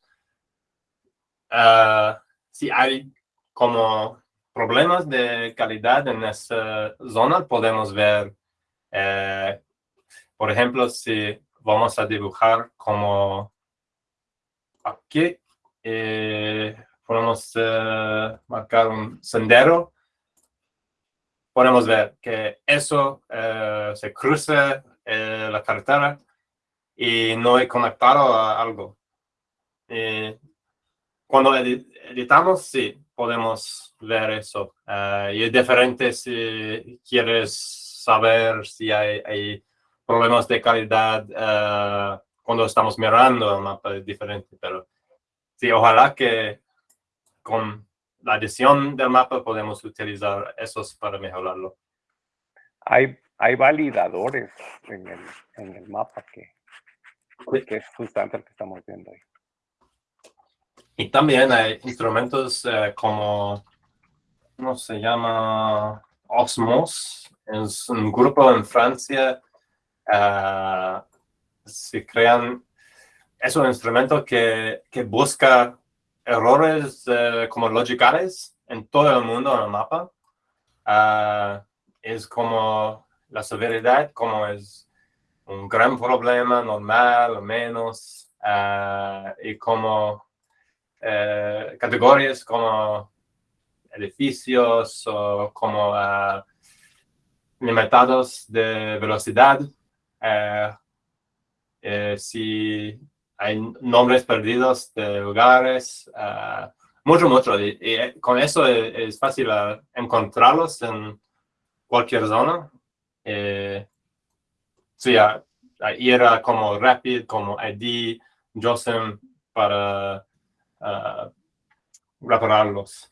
ah, si hay como problemas de calidad en esa zona. Podemos ver, por ejemplo, si vamos a dibujar como aquí, podemos marcar un sendero podemos ver que eso eh, se cruza eh, la carretera y no he conectado a algo. cuando editamos, sí, podemos ver eso. Eh, y es diferente si quieres saber si hay, problemas de calidad cuando estamos mirando el mapa, es diferente. Pero sí, ojalá que con la edición del mapa podemos utilizar esos para mejorarlo. Hay, hay validadores en el, en el mapa que, que es justamente el que estamos viendo ahí. Y también hay instrumentos eh, como, ¿cómo se llama? Osmos. Es un grupo en Francia. Uh, se crean, es un instrumento que, que busca errores eh, como logicales en todo el mundo en el mapa. Ah, es como la severidad, como es un gran problema normal o menos, y como eh, categorías como edificios o como limitados de velocidad. si hay nombres perdidos de lugares, mucho, mucho. Y, eh, con eso es, fácil encontrarlos en cualquier zona. Eh, sí, uh, era como Rapid, como ID, JOSM para repararlos.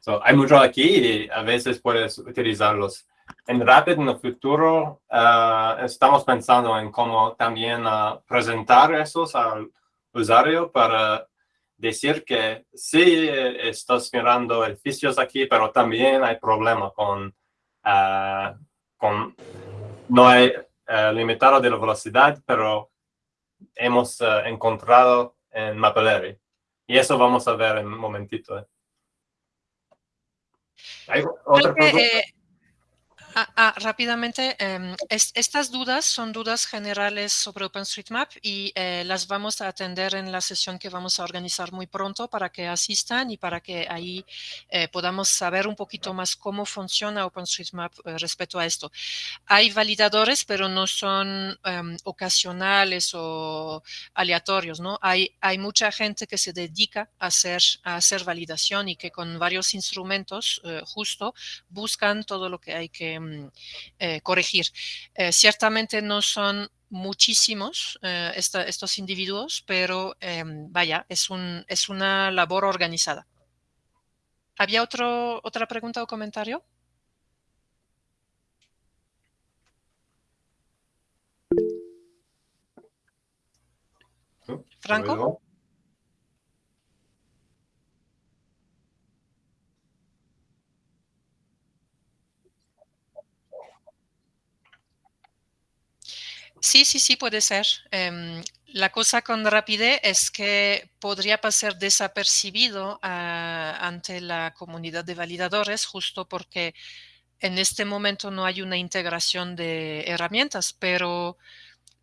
So, hay mucho aquí y a veces puedes utilizarlos en Rapid en el futuro uh, estamos pensando en cómo también uh, presentar esos al usuario para decir que sí estás mirando edificios aquí, pero también hay problema con, uh, con no hay limitado de la velocidad, pero hemos encontrado en Mapillary. Y eso vamos a ver en un momentito. ¿eh? ¿Hay otra pregunta? Ah, ah, rápidamente, em, estas dudas son dudas generales sobre OpenStreetMap y eh, las vamos a atender en la sesión que vamos a organizar muy pronto para que asistan y para que ahí eh, podamos saber un poquito más cómo funciona OpenStreetMap eh, respecto a esto. Hay validadores, pero no son em, ocasionales o aleatorios, ¿no? Hay, hay mucha gente que se dedica a hacer, a hacer validación y que con varios instrumentos justo buscan todo lo que hay que eh, corregir. Eh, ciertamente no son muchísimos eh, estos individuos, pero em, vaya, es, un, es una labor organizada. ¿Había otro, otra pregunta o comentario? Franco. Sí, sí, sí, puede ser. Em, la cosa con rapidez es que podría pasar desapercibido ah, ante la comunidad de validadores justo porque en este momento no hay una integración de herramientas, pero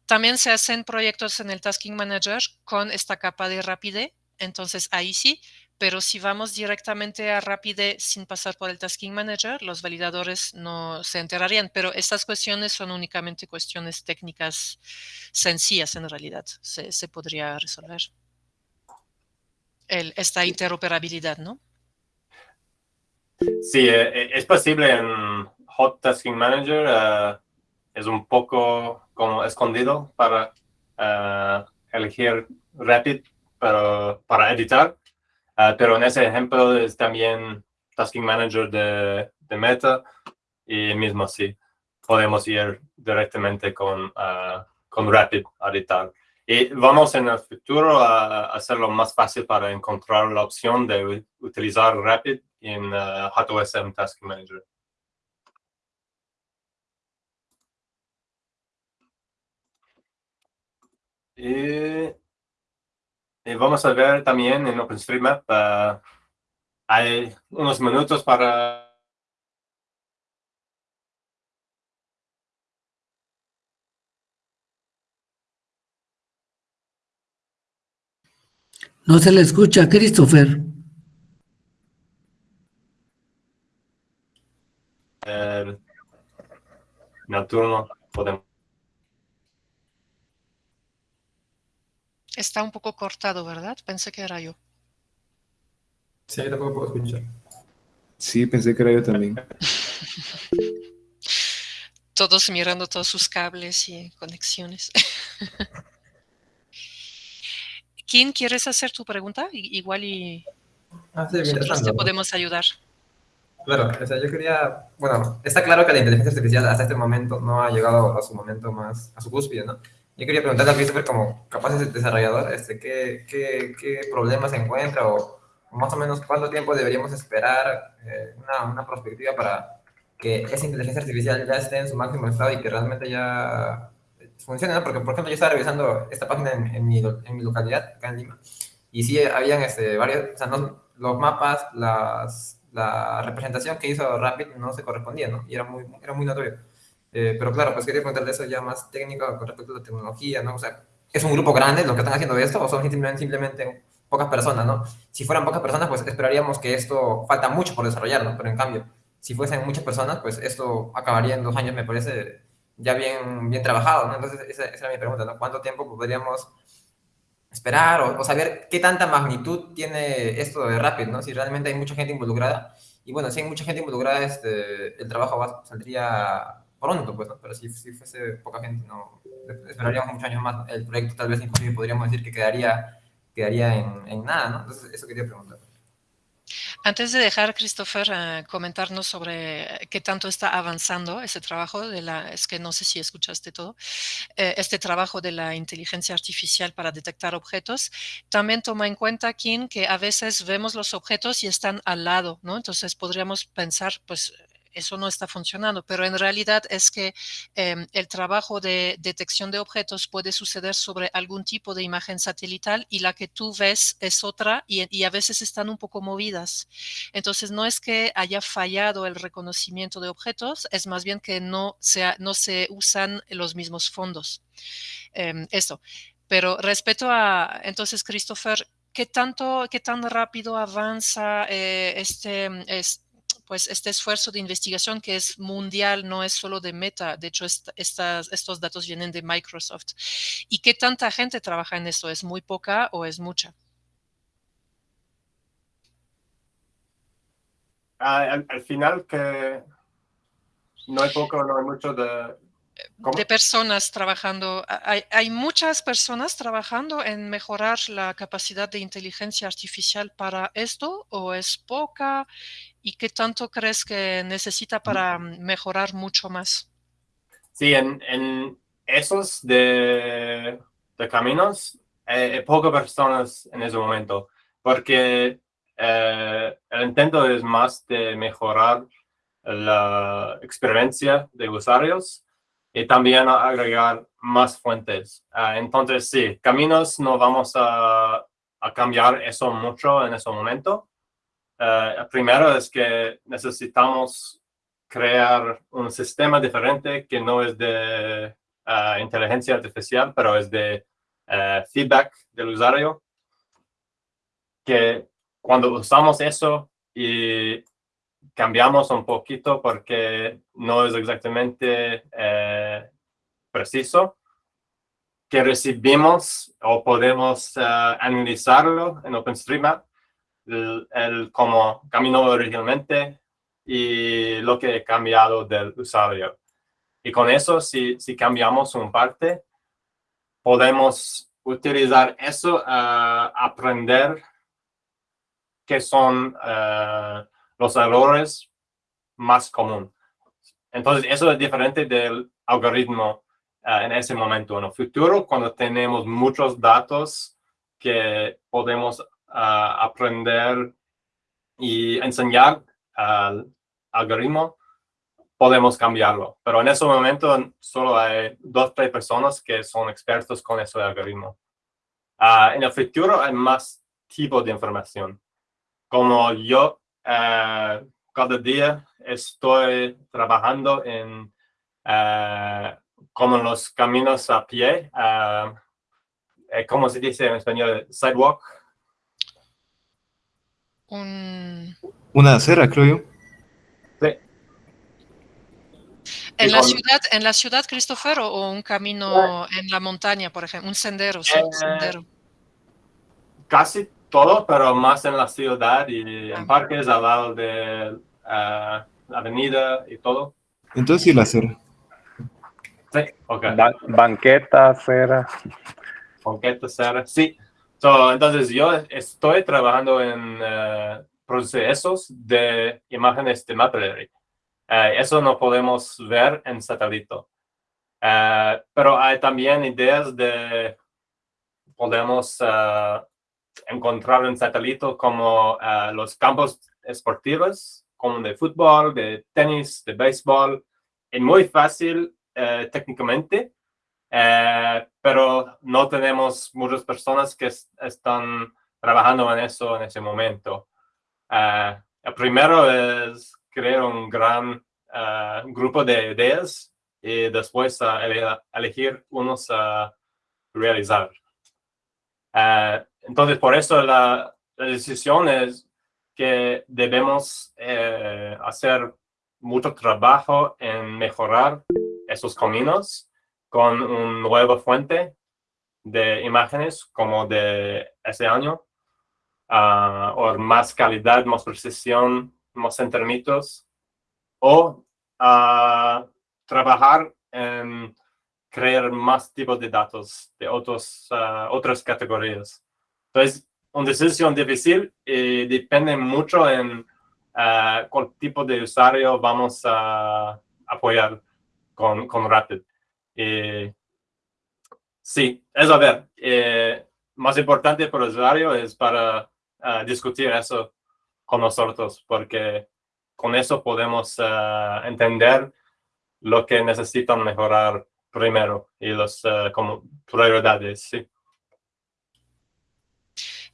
también se hacen proyectos en el Tasking Manager con esta capa de rapidez. Entonces ahí sí pero si vamos directamente a Rapide sin pasar por el Tasking Manager, los validadores no se enterarían, pero estas cuestiones son únicamente cuestiones técnicas sencillas en realidad, se, podría resolver. esta interoperabilidad, ¿no? Sí, es posible en Hot Tasking Manager. es un poco como escondido para elegir Rapid pero, para editar. Pero en ese ejemplo es también Tasking Manager de, de Meta y mismo así podemos ir directamente con, con Rapid a editar. Y vamos en el futuro a hacerlo más fácil para encontrar la opción de utilizar Rapid en uh, HotOSM Task Manager. Y, vamos a ver también en OpenStreetMap, uh, hay unos minutos para No se le escucha, Christopher. Eh, turno podemos. Está un poco cortado, ¿verdad? Pensé que era yo. Sí, tampoco puedo escuchar. Sí, pensé que era yo también. Todos mirando todos sus cables y conexiones. ¿Quién quieres hacer tu pregunta? Igual y ah, sí, nosotros te podemos ayudar. Claro, o sea, yo quería, bueno, está claro que la inteligencia artificial hasta este momento no ha llegado a su momento más, a su cúspide, ¿no? Yo quería preguntarle a Christopher como capaz de desarrollador, este, ¿qué, qué, qué problemas encuentra o más o menos cuánto tiempo deberíamos esperar eh, una, una perspectiva para que esa inteligencia artificial ya esté en su máximo estado y que realmente ya funciona, ¿no? Porque, por ejemplo, yo estaba revisando esta página en, mi, en mi, localidad, acá en Lima, y sí habían este, varios, o sea, no, los mapas, las, la representación que hizo Rapid no se correspondía, ¿no? Y era muy, era muy notorio. Eh, pero claro, pues quería preguntarle eso ya más técnico con respecto a la tecnología, ¿no? O sea, ¿es un grupo grande los que están haciendo esto o son simplemente, simplemente pocas personas, ¿no? Si fueran pocas personas, pues esperaríamos que esto falta mucho por desarrollar, ¿no? Pero en cambio, si fuesen muchas personas, pues esto acabaría en dos años, me parece, ya bien, bien trabajado, ¿no? Entonces, esa, esa era mi pregunta, ¿no? ¿Cuánto tiempo podríamos esperar o, saber qué tanta magnitud tiene esto de Rapid, ¿no? Si realmente hay mucha gente involucrada. Y bueno, si hay mucha gente involucrada, este, el trabajo va, saldría pronto, pues, ¿no? Pero si, si fuese poca gente, no, esperaríamos muchos años más. El proyecto tal vez inclusive podríamos decir que quedaría, quedaría en, en nada, ¿no? Entonces, eso quería preguntar. Antes de dejar, Christopher, uh, comentarnos sobre qué tanto está avanzando ese trabajo de la, es que no sé si escuchaste todo, eh, este trabajo de la inteligencia artificial para detectar objetos, también toma en cuenta, Kim, que a veces vemos los objetos y están al lado, ¿no? Entonces podríamos pensar, pues eso no está funcionando, pero en realidad es que em, el trabajo de detección de objetos puede suceder sobre algún tipo de imagen satelital y la que tú ves es otra y, a veces están un poco movidas. Entonces no es que haya fallado el reconocimiento de objetos, es más bien que no, no se usan los mismos fondos. Eso. Pero respecto a, entonces, Christopher, ¿qué tanto, qué tan rápido avanza eh, este, este pues este esfuerzo de investigación que es mundial, no es solo de Meta, de hecho estas, estos datos vienen de Microsoft. ¿Y qué tanta gente trabaja en esto? ¿Es muy poca o es mucha? al, final que no hay poco, no hay mucho de, de personas trabajando. Hay, hay, muchas personas trabajando en mejorar la capacidad de inteligencia artificial para esto o es poca ¿Y qué tanto crees que necesita para mejorar mucho más? Sí, en, en esos de, de caminos, hay eh, pocas personas en ese momento, porque eh, el intento es más de mejorar la experiencia de usuarios y también agregar más fuentes. Ah, entonces, sí, caminos no vamos a, a cambiar eso mucho en ese momento, eh, primero es que necesitamos crear un sistema diferente que no es de eh, inteligencia artificial, pero es de eh, feedback del usuario, que cuando usamos eso y cambiamos un poquito porque no es exactamente preciso, que recibimos o podemos analizarlo en OpenStreetMap el, como caminó originalmente, y lo que he cambiado del usuario. Y con eso, si, si cambiamos un parte, podemos utilizar eso a aprender qué son eh, los errores más comunes. Entonces, eso es diferente del algoritmo eh, en ese momento. En el futuro, cuando tenemos muchos datos que podemos uh, aprender y enseñar al algoritmo, podemos cambiarlo. Pero en ese momento solo hay dos, tres personas que son expertos con ese algoritmo. Uh, en el futuro hay más tipos de información. Como yo uh, cada día estoy trabajando en como los caminos a pie, eh, ¿cómo se dice en español? Sidewalk. Una acera, creo yo. Sí. ¿En la, ciudad, ¿En la ciudad, Christopher, o un camino en la montaña, por ejemplo? Un sendero, sí, eh, sendero. Casi todo, pero más en la ciudad y en ah. parques al lado de la avenida y todo. Entonces sí la acera. Sí, ok. banqueta, acera ser, sí. So, entonces yo estoy trabajando en uh, procesos de imágenes de Mapillary. Uh, eso no podemos ver en satélite. Uh, pero hay también ideas de podemos encontrar en satélite como los campos esportivos, como de fútbol, de tenis, de béisbol. Es muy fácil técnicamente eh, pero no tenemos muchas personas que están trabajando en eso en ese momento. Eh, el primero es crear un gran eh, grupo de ideas y después elegir unos a realizar. entonces, por eso la, la, decisión es que debemos hacer mucho trabajo en mejorar esos caminos con un nuevo fuente de imágenes como de ese año, uh, o más calidad, más precisión, más intermitos, o uh, trabajar en crear más tipos de datos de otros, uh, otras categorías. Entonces, una decisión difícil y depende mucho en cuál tipo de usuario vamos a apoyar con, con Rapid. Eh, sí, es a ver, eh, más importante para el usuario es para ah, discutir eso con nosotros, porque con eso podemos ah, entender lo que necesitan mejorar primero y las ah, prioridades. Sí.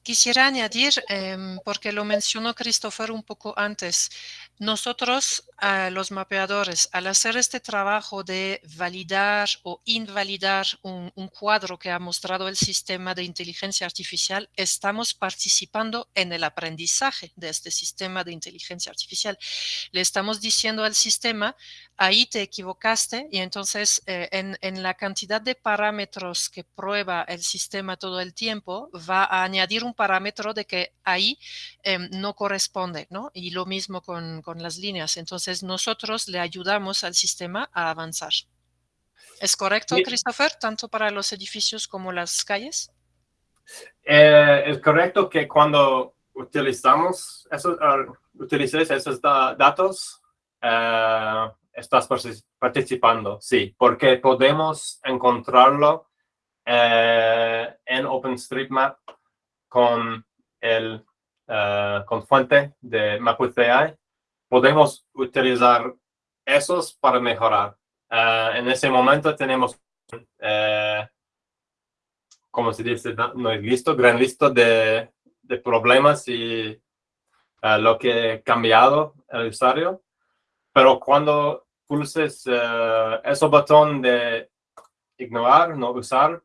Quisiera añadir, em, porque lo mencionó Christopher un poco antes, nosotros, los mapeadores, al hacer este trabajo de validar o invalidar un, cuadro que ha mostrado el sistema de inteligencia artificial, estamos participando en el aprendizaje de este sistema de inteligencia artificial. Le estamos diciendo al sistema, ahí te equivocaste y entonces eh, en, la cantidad de parámetros que prueba el sistema todo el tiempo, va a añadir un parámetro de que ahí em, no corresponde, ¿no? Y lo mismo con con las líneas. Entonces nosotros le ayudamos al sistema a avanzar. ¿Es correcto, Christopher, tanto para los edificios como las calles? Eh, es correcto que cuando utilizamos esos, esos datos, eh, estás participando, sí, porque podemos encontrarlo eh, en OpenStreetMap con el con fuente de MapWithAI podemos utilizar esos para mejorar. Eh, en ese momento tenemos, eh, como se dice, no, es listo, gran listo de, de problemas y eh, lo que ha cambiado el usuario. Pero cuando pulses ese botón de ignorar, no usar,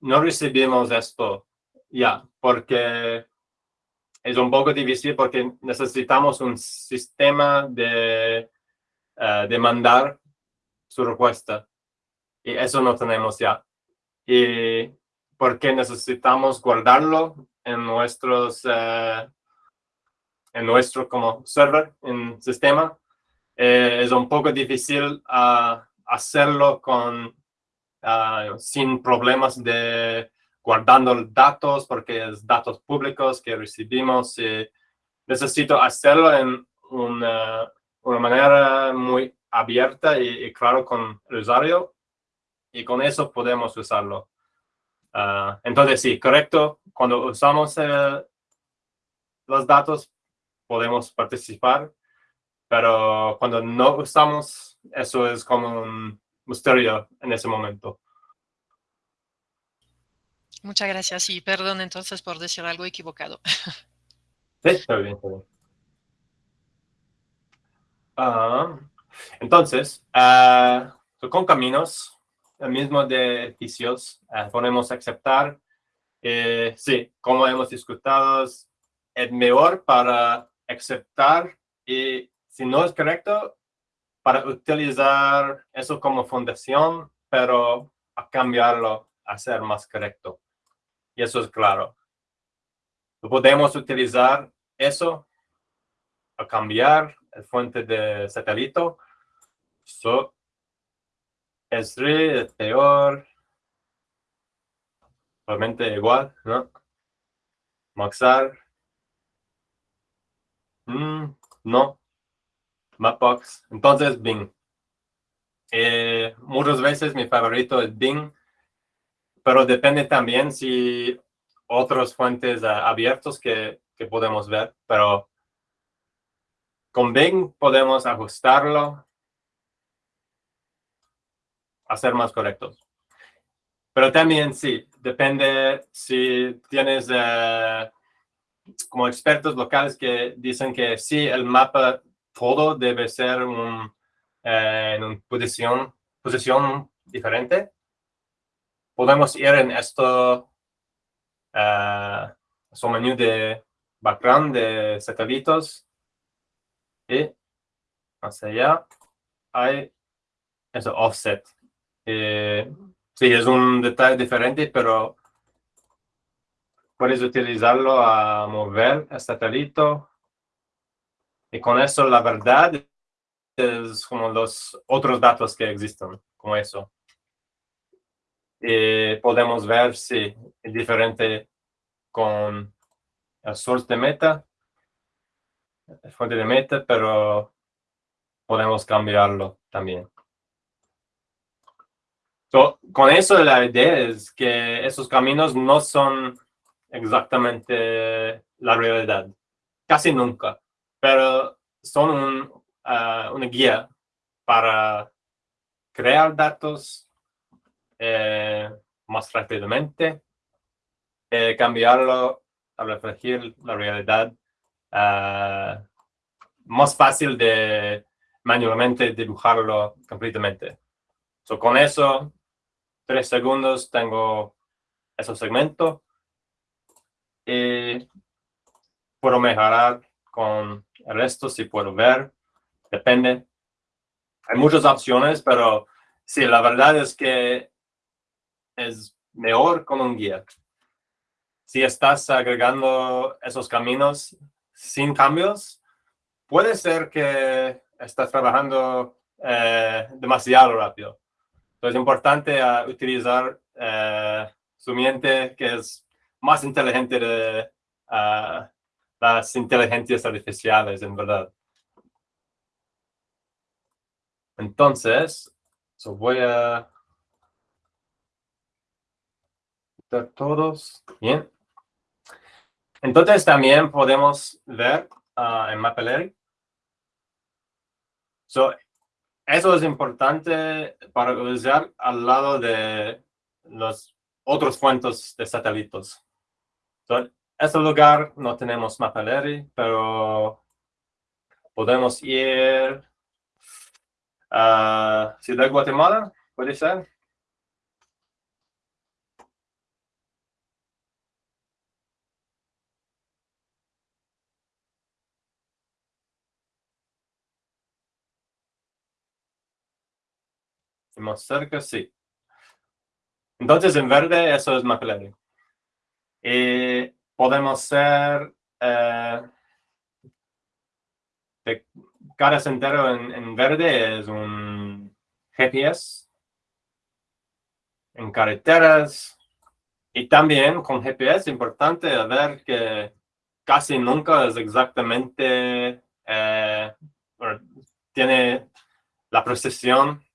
no recibimos esto ya, porque es un poco difícil porque necesitamos un sistema de uh, de mandar su respuesta. Y eso no tenemos ya. Y porque necesitamos guardarlo en nuestros, uh, en nuestro como server en sistema, eh, es un poco difícil ah, hacerlo con, ah, sin problemas de guardando datos, porque es datos públicos que recibimos. Y necesito hacerlo en una, una manera muy abierta y, claro con el usuario, y con eso podemos usarlo. Ah, entonces, sí, correcto, cuando usamos eh, los datos podemos participar, pero cuando no usamos, eso es como un misterio en ese momento. Muchas gracias y perdón entonces por decir algo equivocado. Sí, está bien. Ah, entonces, ah, con caminos, el mismo de edificios, podemos aceptar, eh, sí, como hemos discutido, es mejor para aceptar y si no es correcto, para utilizar eso como fundación, pero a cambiarlo a ser más correcto. Y eso es claro. Podemos utilizar eso a cambiar el fuente de satélite. So, es peor. Realmente igual, ¿no? Maxar. Mm, no. Mapbox. Entonces, Bing. Eh, muchas veces mi favorito es Bing, pero depende también si otras fuentes uh, abiertos que, que podemos ver, pero con Bing podemos ajustarlo a ser más correctos. Pero también sí, depende si tienes eh, como expertos locales que dicen que sí, el mapa todo debe ser un, eh, en una posición, posición diferente. Podemos ir en esto, uh, su menú de background de satélites y hacia allá hay eso offset. Sí, es un detalle diferente, pero puedes utilizarlo a mover el satélite. Y con eso, la verdad, es como los otros datos que existen, como eso. Y podemos ver si es diferente con el source de meta, el fuente de meta, pero podemos cambiarlo también. Con eso la idea es que esos caminos no son exactamente la realidad, casi nunca, pero son ah, una guía para crear datos eh, más rápidamente, eh, cambiarlo a reflejar la realidad ah, más fácil de manualmente dibujarlo completamente. So, con eso tres segundos tengo ese segmento y puedo mejorar con el resto si puedo ver, depende. Hay muchas opciones, pero sí, la verdad es que es mejor con un guía. Si estás agregando esos caminos sin cambios, puede ser que estás trabajando eh, demasiado rápido es importante uh, utilizar uh, su mente que es más inteligente de uh, las inteligencias artificiales, en verdad. Entonces, voy a todos. Bien. Entonces también podemos ver en Mapillary. So, eso es importante para usar al lado de los otros fuentes de satélites. en este lugar no tenemos Mapillary, pero podemos ir a Ciudad Guatemala, ¿puede ser? Más cerca, sí. Entonces, en verde, eso es McLaren. Y podemos ser, eh, de cada sendero en, verde es un GPS en carreteras y también con GPS importante ver que casi nunca es exactamente, eh, tiene la precisión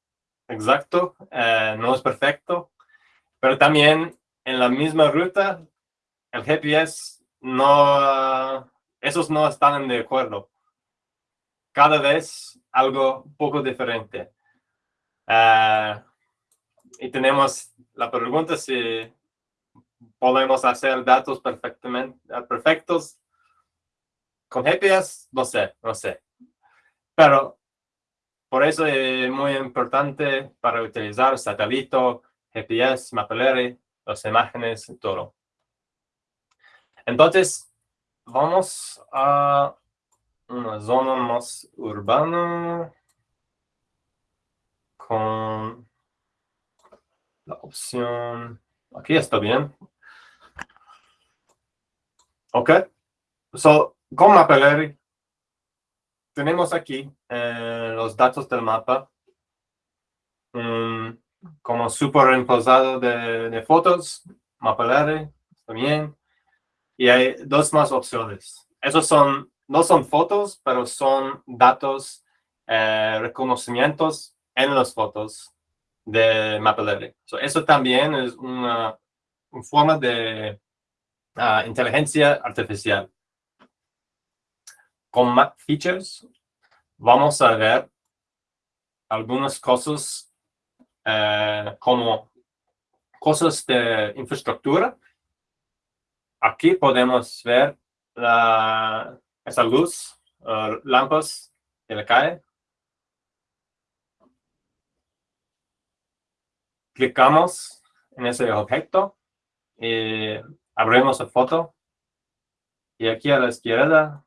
exacto, eh, no es perfecto, pero también en la misma ruta el GPS no, esos no están de acuerdo. Cada vez algo poco diferente. Eh, y tenemos la pregunta si podemos hacer datos perfectamente, perfectos con GPS, no sé, no sé. Pero por eso es muy importante para utilizar satélite, GPS, Mapillary, las imágenes, todo. Entonces, vamos a una zona más urbana con la opción, aquí está bien. Ok, so, con Mapillary tenemos aquí eh, los datos del mapa um, como superimposado de, de fotos, Mapillary, también. Y hay dos más opciones. Esos son, no son fotos, pero son datos, eh, reconocimientos en las fotos de Mapillary. eso también es una, forma de ah, inteligencia artificial. Con Map Features vamos a ver algunas cosas eh, como cosas de infraestructura Aquí podemos ver la, esa luz, uh, lámparas que le cae. Clicamos en ese objeto y abrimos la foto. Y aquí a la izquierda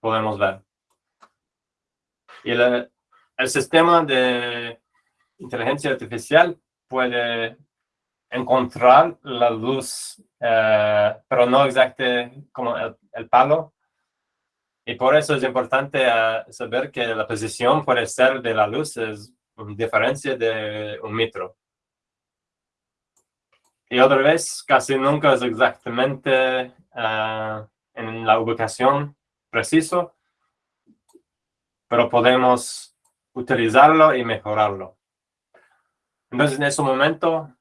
podemos ver. Y el sistema de inteligencia artificial puede encontrar la luz, eh, pero no exactamente como el, palo. Y por eso es importante eh, saber que la posición puede ser de la luz es una diferencia de un metro. Y otra vez, casi nunca es exactamente eh, en la ubicación preciso, pero podemos utilizarlo y mejorarlo. Entonces, en ese momento,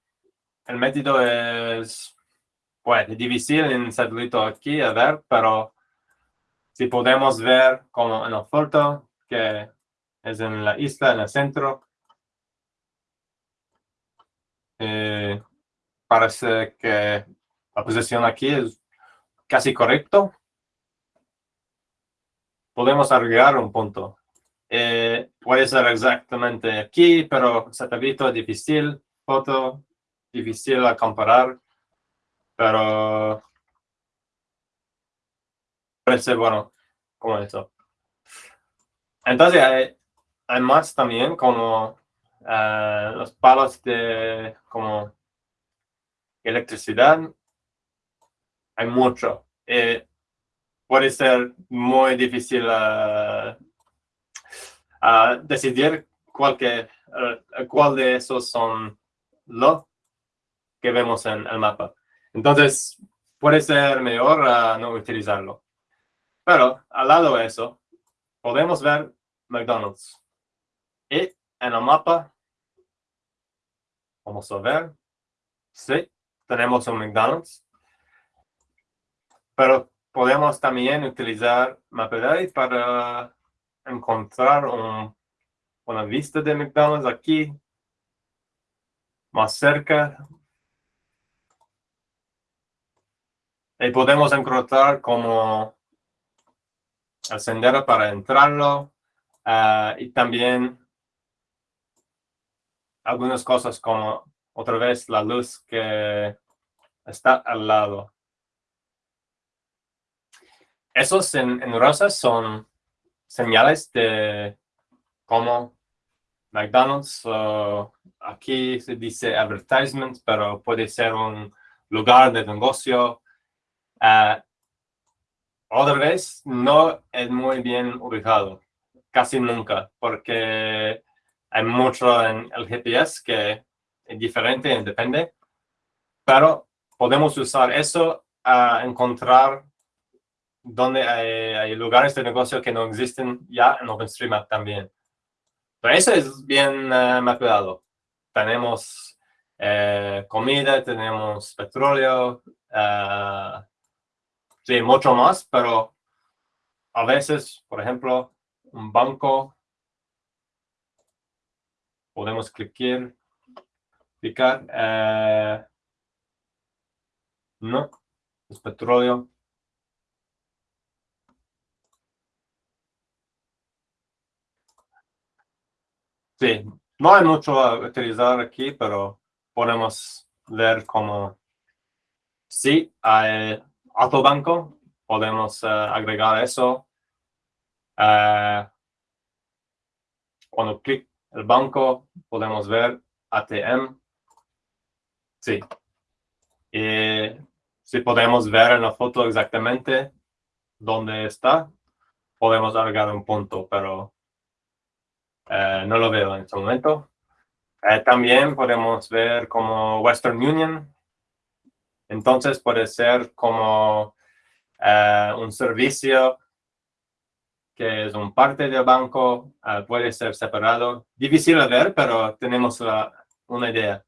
el método es pues, difícil satélite aquí a ver, pero si podemos ver como en la foto, que es en la isla, en el centro, eh, parece que la posición aquí es casi correcto. Podemos agregar un punto. Eh, puede ser exactamente aquí, pero satélite difícil. Foto difícil a comparar, pero parece bueno como eso. Entonces hay, más también como eh, los palos de como electricidad. Hay mucho. Eh, puede ser muy difícil uh, decidir cuál, que, cuál de esos son los que vemos en el mapa. Entonces, puede ser mejor no utilizarlo. Pero al lado de eso, podemos ver McDonald's. Y en el mapa, vamos a ver, sí, tenemos un McDonald's. Pero podemos también utilizar Mapillary para encontrar una vista de McDonald's aquí, más cerca Y podemos encontrar como el sendero para entrarlo ah, y también algunas cosas como otra vez la luz que está al lado. Esos en, en rosas son señales de como McDonald's, aquí se dice advertisement, pero puede ser un lugar de negocio Uh, otra vez, no es muy bien ubicado. casi nunca, porque hay mucho en el GPS que es diferente, depende, pero podemos usar eso a encontrar donde hay, lugares de negocio que no existen ya en OpenStreetMap también. Pero eso es bien uh, mapeado. Tenemos eh, comida, tenemos petróleo, sí, mucho más, pero a veces, por ejemplo, un banco, podemos clicar, clicar, eh, no, es petróleo. Sí, no hay mucho a utilizar aquí, pero podemos ver cómo sí hay autobanco, podemos eh, agregar eso. Uh, cuando clic el banco, podemos ver ATM. Sí. Y si podemos ver en la foto exactamente dónde está, podemos agregar un punto, pero eh, no lo veo en este momento. Eh, también podemos ver como Western Union. Entonces puede ser como eh, un servicio que es un parte del banco, puede ser separado. Difícil de ver, pero tenemos una idea.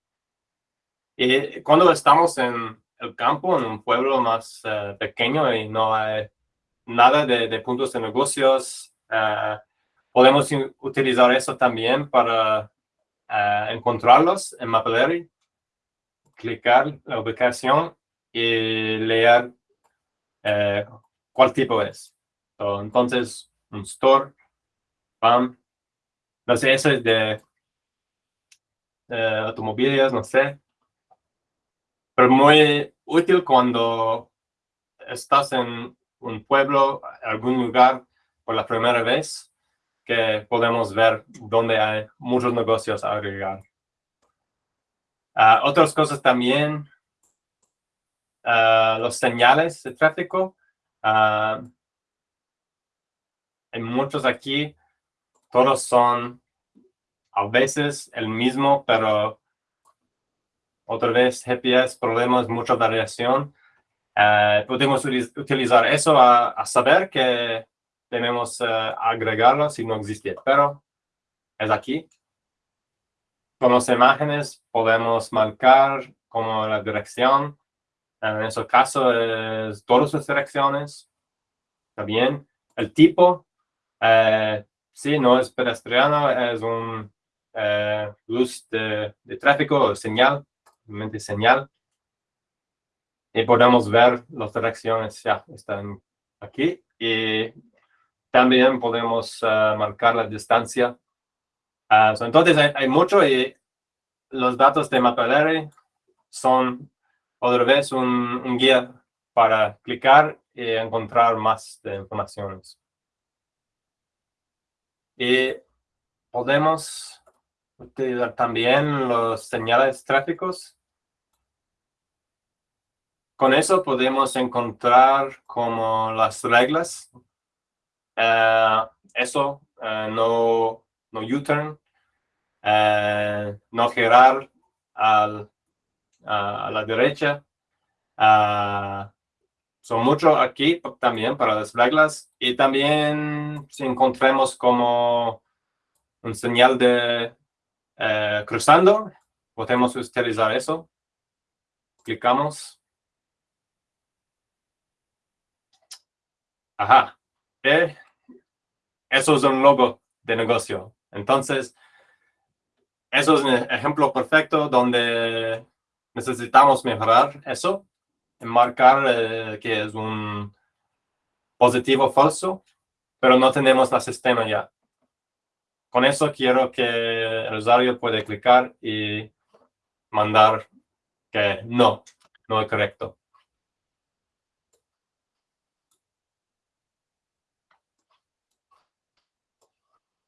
Y cuando estamos en el campo, en un pueblo más pequeño y no hay nada de, de puntos de negocios, Podemos utilizar eso también para eh, encontrarlos en Mapillary, clicar la ubicación y leer eh, cuál tipo es. entonces, un store, pam. No sé, eso es de automóviles, no sé. Pero muy útil cuando estás en un pueblo, algún lugar por la primera vez que podemos ver dónde hay muchos negocios a agregar. Ah, otras cosas también, uh, los señales de tráfico. Uh, hay muchos aquí, todos son a veces el mismo, pero otra vez GPS, problemas, mucha variación. podemos utilizar eso a saber que tenemos uh, agregarlo si no existe, pero es aquí. Con las imágenes podemos marcar como la dirección. En ese caso es todas sus direcciones. También el tipo, eh, si no es pedestriano, es un eh, luz de, tráfico o señal, realmente señal. Y podemos ver las direcciones, ya están aquí. Y también podemos ah, marcar la distancia. Ah, entonces hay, mucho y los datos de Mapillary son otra vez un, guía para clicar y encontrar más de informaciones. Y podemos utilizar también los señales tráficos. Con eso podemos encontrar como las reglas eso, eh, no, no U-turn, eh, no girar al, a la derecha. son mucho aquí también para las reglas y también si encontremos como un señal de cruzando, podemos utilizar eso. Clicamos. Ajá. Eso es un logo de negocio. Entonces, eso es un ejemplo perfecto donde necesitamos mejorar eso, marcar eh, que es un positivo falso, pero no tenemos el sistema ya. Con eso quiero que el usuario puede clicar y mandar que no, no es correcto.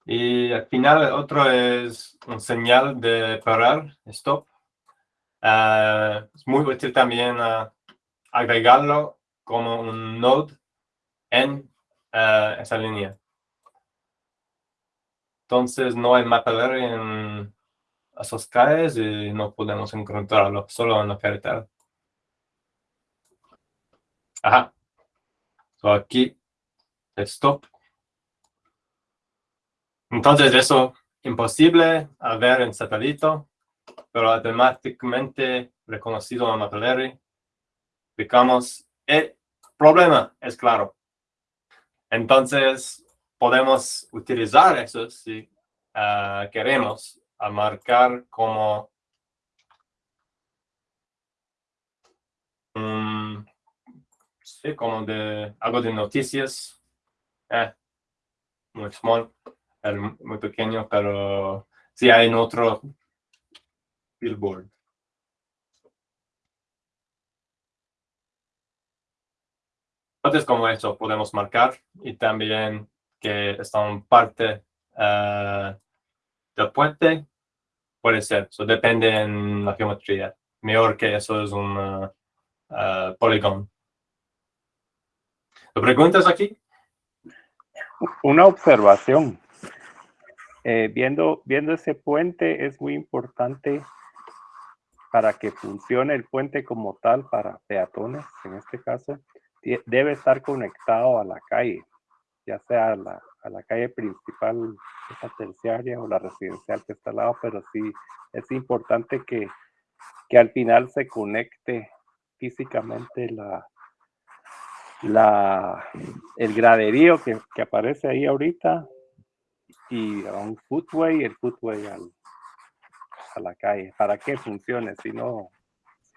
Y al final otro es un señal de parar, stop. Ah, es muy útil también ah, agregarlo como un node en ah, esa línea. entonces no hay mapper en esas calles y no podemos encontrarlo, solo en la carretera. Ajá. So aquí, stop. Entonces eso imposible a ver en satélite, pero automáticamente reconocido en Mapillary. Digamos, el problema es claro. Entonces, podemos utilizar eso si ah, queremos a marcar como sí, como de algo de noticias. Eh, muy small, muy pequeño, pero sí hay en otro billboard. Entonces, como eso podemos marcar y también que están parte uh, del puente, puede ser. Eso depende en la geometría. Mejor que eso es un uh, uh, polígono. preguntas aquí? Una observación. Eh, viendo, viendo ese puente es muy importante para que funcione el puente como tal para peatones, en este caso, debe estar conectado a la calle, ya sea a la, a la calle principal, esa terciaria o la residencial que está al lado, pero sí es importante que, que al final se conecte físicamente la, la, el graderío que, que aparece ahí ahorita y a un footway, el footway al, a la calle, para que funcione, si no,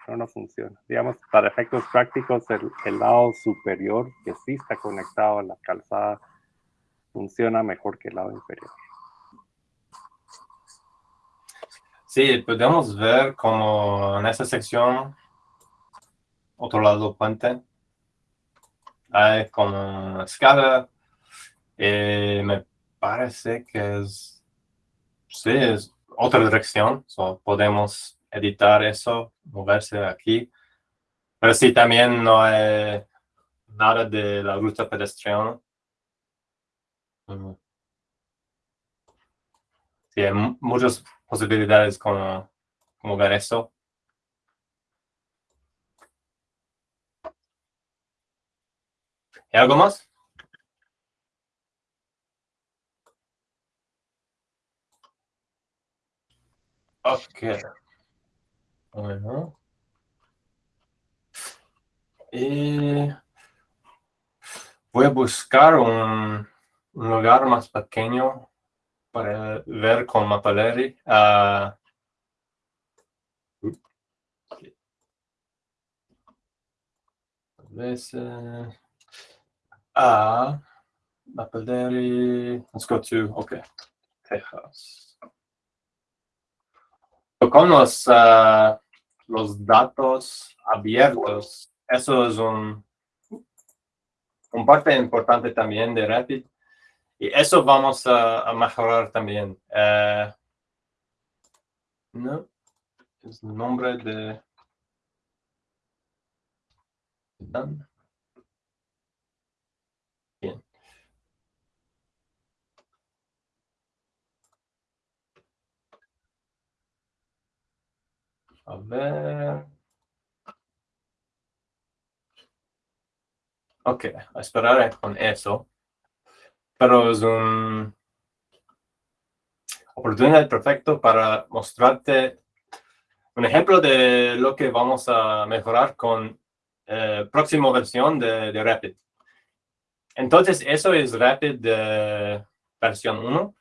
no, no funciona. Digamos, para efectos prácticos, el, el, lado superior que sí está conectado a la calzada funciona mejor que el lado inferior. Sí, podemos ver como en esa sección, otro lado puente, hay como escala, eh, me parece que es, sí, es otra dirección, so podemos editar eso, moverse aquí. Pero sí, también no hay nada de la ruta pedestriana. Sí, muchas posibilidades como, como ver eso. ¿Y algo más? Ok. Bueno. Y voy a buscar un, un lugar más pequeño para ver con Mapalleri. Uh, veces a Mapalleri. Let's go to, okay, Texas con los, uh, los datos abiertos, eso es un, un parte importante también de Rapid. Y eso vamos a, a mejorar también. Uh, no, es el nombre de... Bien. A ver. Ok, a esperar con eso. Pero es un oportunidad perfecto para mostrarte un ejemplo de lo que vamos a mejorar con eh, próxima versión de, de, Rapid. Entonces, eso es Rapid de versión 1.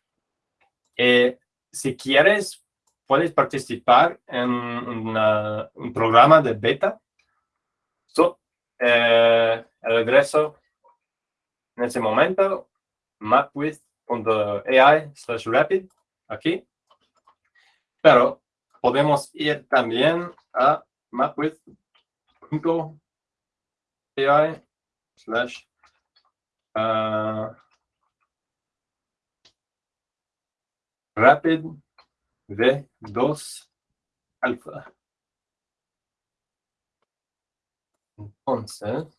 Eh, si quieres, puedes participar en un programa de beta. So, eh, regreso en ese momento, mapwith.ai slash rapid, aquí. Pero podemos ir también a mapwith.ai slash uh, rapid V2 alfa. Entonces,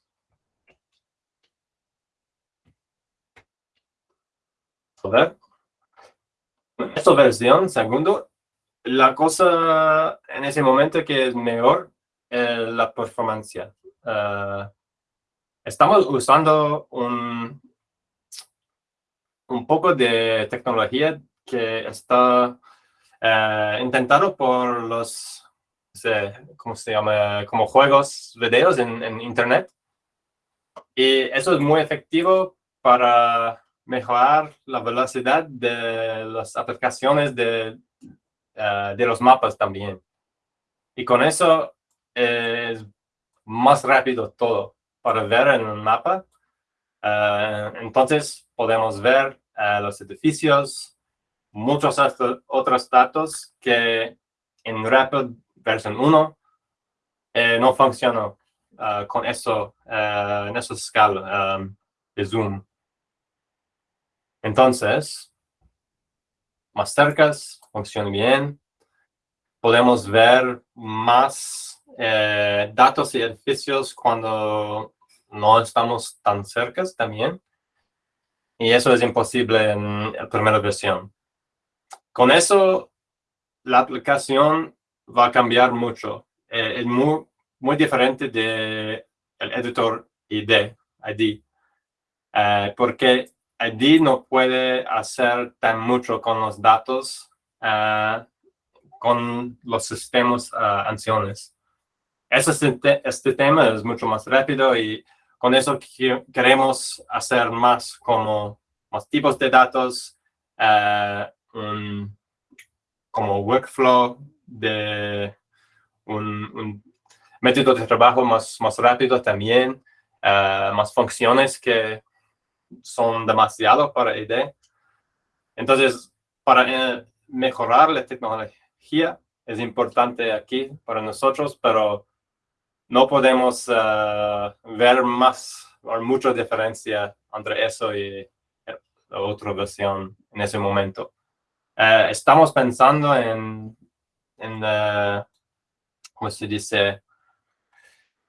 a ver, esta versión, segundo, la cosa en ese momento que es mejor es la performance. estamos usando un, un poco de tecnología que está uh, intentado por los, ¿cómo se llama? Como juegos, videos en, Internet. Y eso es muy efectivo para mejorar la velocidad de las aplicaciones de, uh, de los mapas también. Y con eso es más rápido todo para ver en un mapa. Uh, entonces podemos ver los edificios, muchos otros datos que en Rapid versión 1 eh, no funcionan ah, con eso, uh, en esa escala de zoom. Entonces, más cerca, funciona bien. Podemos ver más eh, datos y edificios cuando no estamos tan cerca también. Y eso es imposible en la primera versión. Con eso, la aplicación va a cambiar mucho. Eh, es muy, diferente del el editor ID, ID eh, porque ID no puede hacer tan mucho con los datos uh, con los sistemas ancianos. Este, este tema es mucho más rápido y con eso queremos hacer más como más tipos de datos, un, como workflow de un, método de trabajo más, más rápido también, uh, más funciones que son demasiado para ID. Entonces, para uh, mejorar la tecnología es importante aquí para nosotros, pero no podemos uh, ver más o mucha diferencia entre eso y la otra versión en ese momento. Uh, estamos pensando en, en uh, ¿cómo se dice?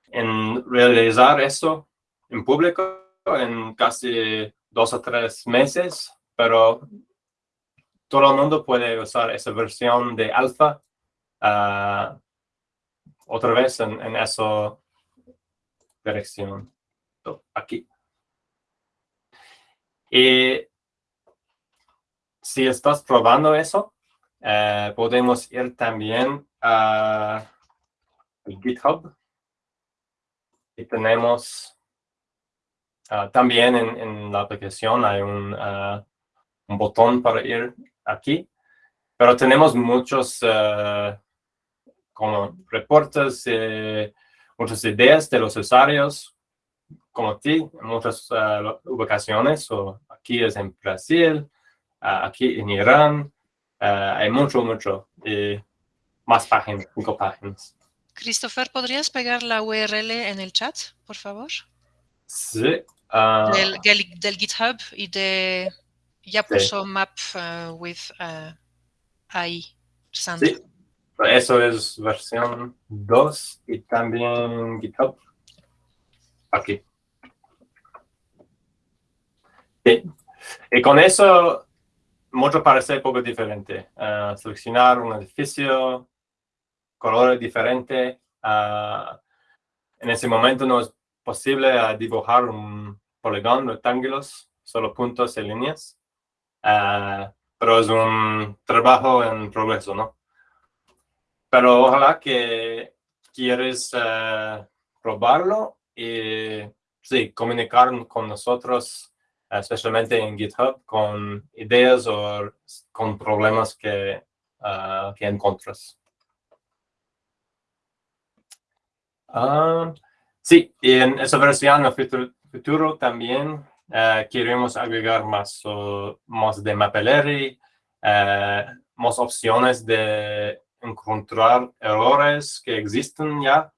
En realizar eso en público en casi dos o tres meses, pero todo el mundo puede usar esa versión de alfa uh, otra vez en, en esa dirección aquí. Y si estás probando eso, eh, podemos ir también a GitHub. Y tenemos ah, también en, la aplicación hay un, ah, un, botón para ir aquí. Pero tenemos muchos uh, como reportes, eh, muchas ideas de los usuarios, como ti, en muchas uh, ubicaciones, o aquí es en Brasil, uh, aquí en Irán, hay mucho, mucho, y más páginas, cinco páginas. Christopher, ¿podrías pegar la URL en el chat, por favor? Sí. Del, del, GitHub y de... Ya puso map with AI, Sandra. Sí. Eso es versión 2 y también GitHub. Aquí. Y con eso, mucho parece poco diferente. Uh, seleccionar un edificio, colores diferentes. Uh, en ese momento no es posible uh, dibujar un poligón, rectángulos, solo puntos y líneas. pero es un trabajo en progreso, ¿no? Pero ojalá que quieres probarlo y sí, comunicar con nosotros especialmente en GitHub, con ideas o con problemas que, uh, que encuentras. Ah, sí, y en esa versión, en el futuro, también uh, queremos agregar más, más de Mapillary, uh, más opciones de encontrar errores que existen ya,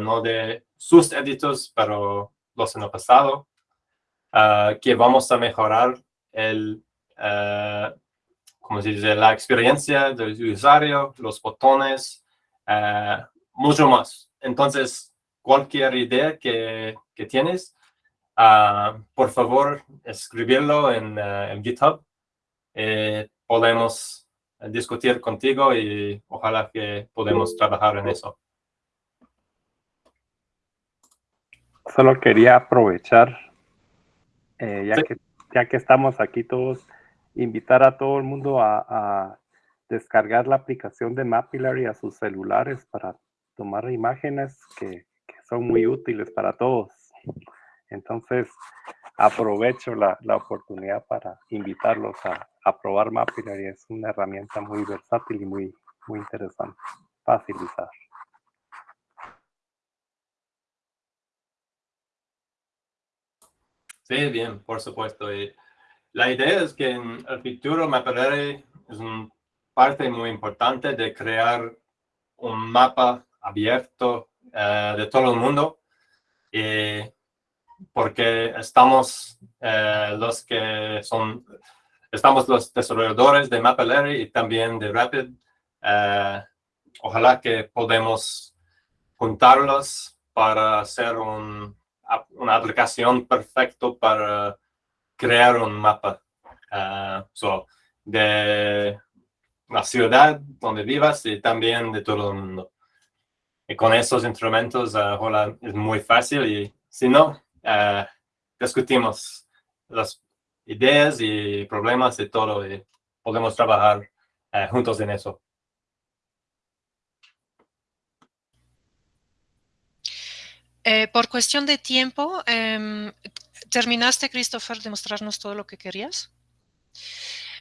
no de sus editors, pero los en el pasado. Ah, que vamos a mejorar el, uh, se dice? la experiencia del usuario, los botones, ah, mucho más. Entonces, cualquier idea que, que tienes, por favor, escribirlo en GitHub. Eh, podemos discutir contigo y ojalá que podamos trabajar en eso. Solo quería aprovechar, eh, ya, que, ya que estamos aquí todos, invitar a todo el mundo a, descargar la aplicación de Mapillary a sus celulares para tomar imágenes que, que son muy útiles para todos. Entonces, aprovecho la, la, oportunidad para invitarlos a, a probar Mapillary. Es una herramienta muy versátil y muy, muy interesante, fácil de usar. Sí, bien, por supuesto. La idea es que en el futuro Mapillary es una parte muy importante de crear un mapa abierto eh, de todo el mundo. Porque estamos eh, los que son, estamos los desarrolladores de Mapillary y también de Rapid. Eh, ojalá que podemos juntarlos para hacer un, una aplicación perfecta para crear un mapa uh, de la ciudad donde vivas y también de todo el mundo. Y con esos instrumentos, uh, es muy fácil y si no, uh, discutimos las ideas y problemas y todo y podemos trabajar juntos en eso. Eh, por cuestión de tiempo, em, ¿terminaste, Christopher, de mostrarnos todo lo que querías?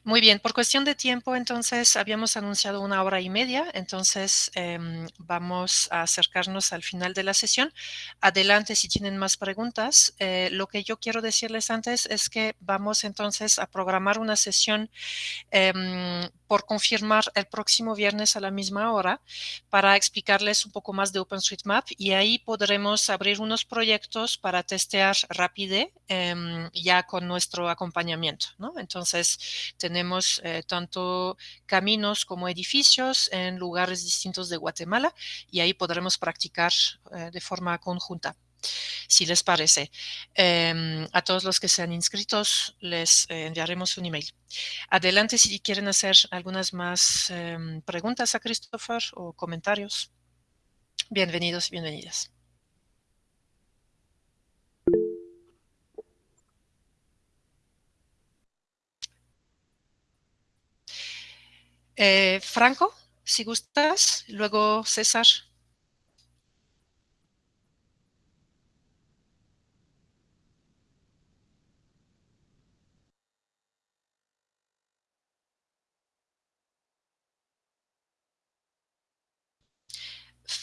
Muy bien, por cuestión de tiempo, entonces habíamos anunciado una hora y media, entonces em, vamos a acercarnos al final de la sesión. Adelante si tienen más preguntas. Eh, lo que yo quiero decirles antes es que vamos entonces a programar una sesión em, por confirmar el próximo viernes a la misma hora para explicarles un poco más de OpenStreetMap y ahí podremos abrir unos proyectos para testear Rapide em, ya con nuestro acompañamiento. ¿no? Entonces tenemos eh, tanto caminos como edificios en lugares distintos de Guatemala y ahí podremos practicar eh, de forma conjunta si les parece. Em, a todos los que sean inscritos les eh, enviaremos un email. Adelante si quieren hacer algunas más em, preguntas a Christopher o comentarios. Bienvenidos y bienvenidas. Eh, Franco, si gustas, luego César.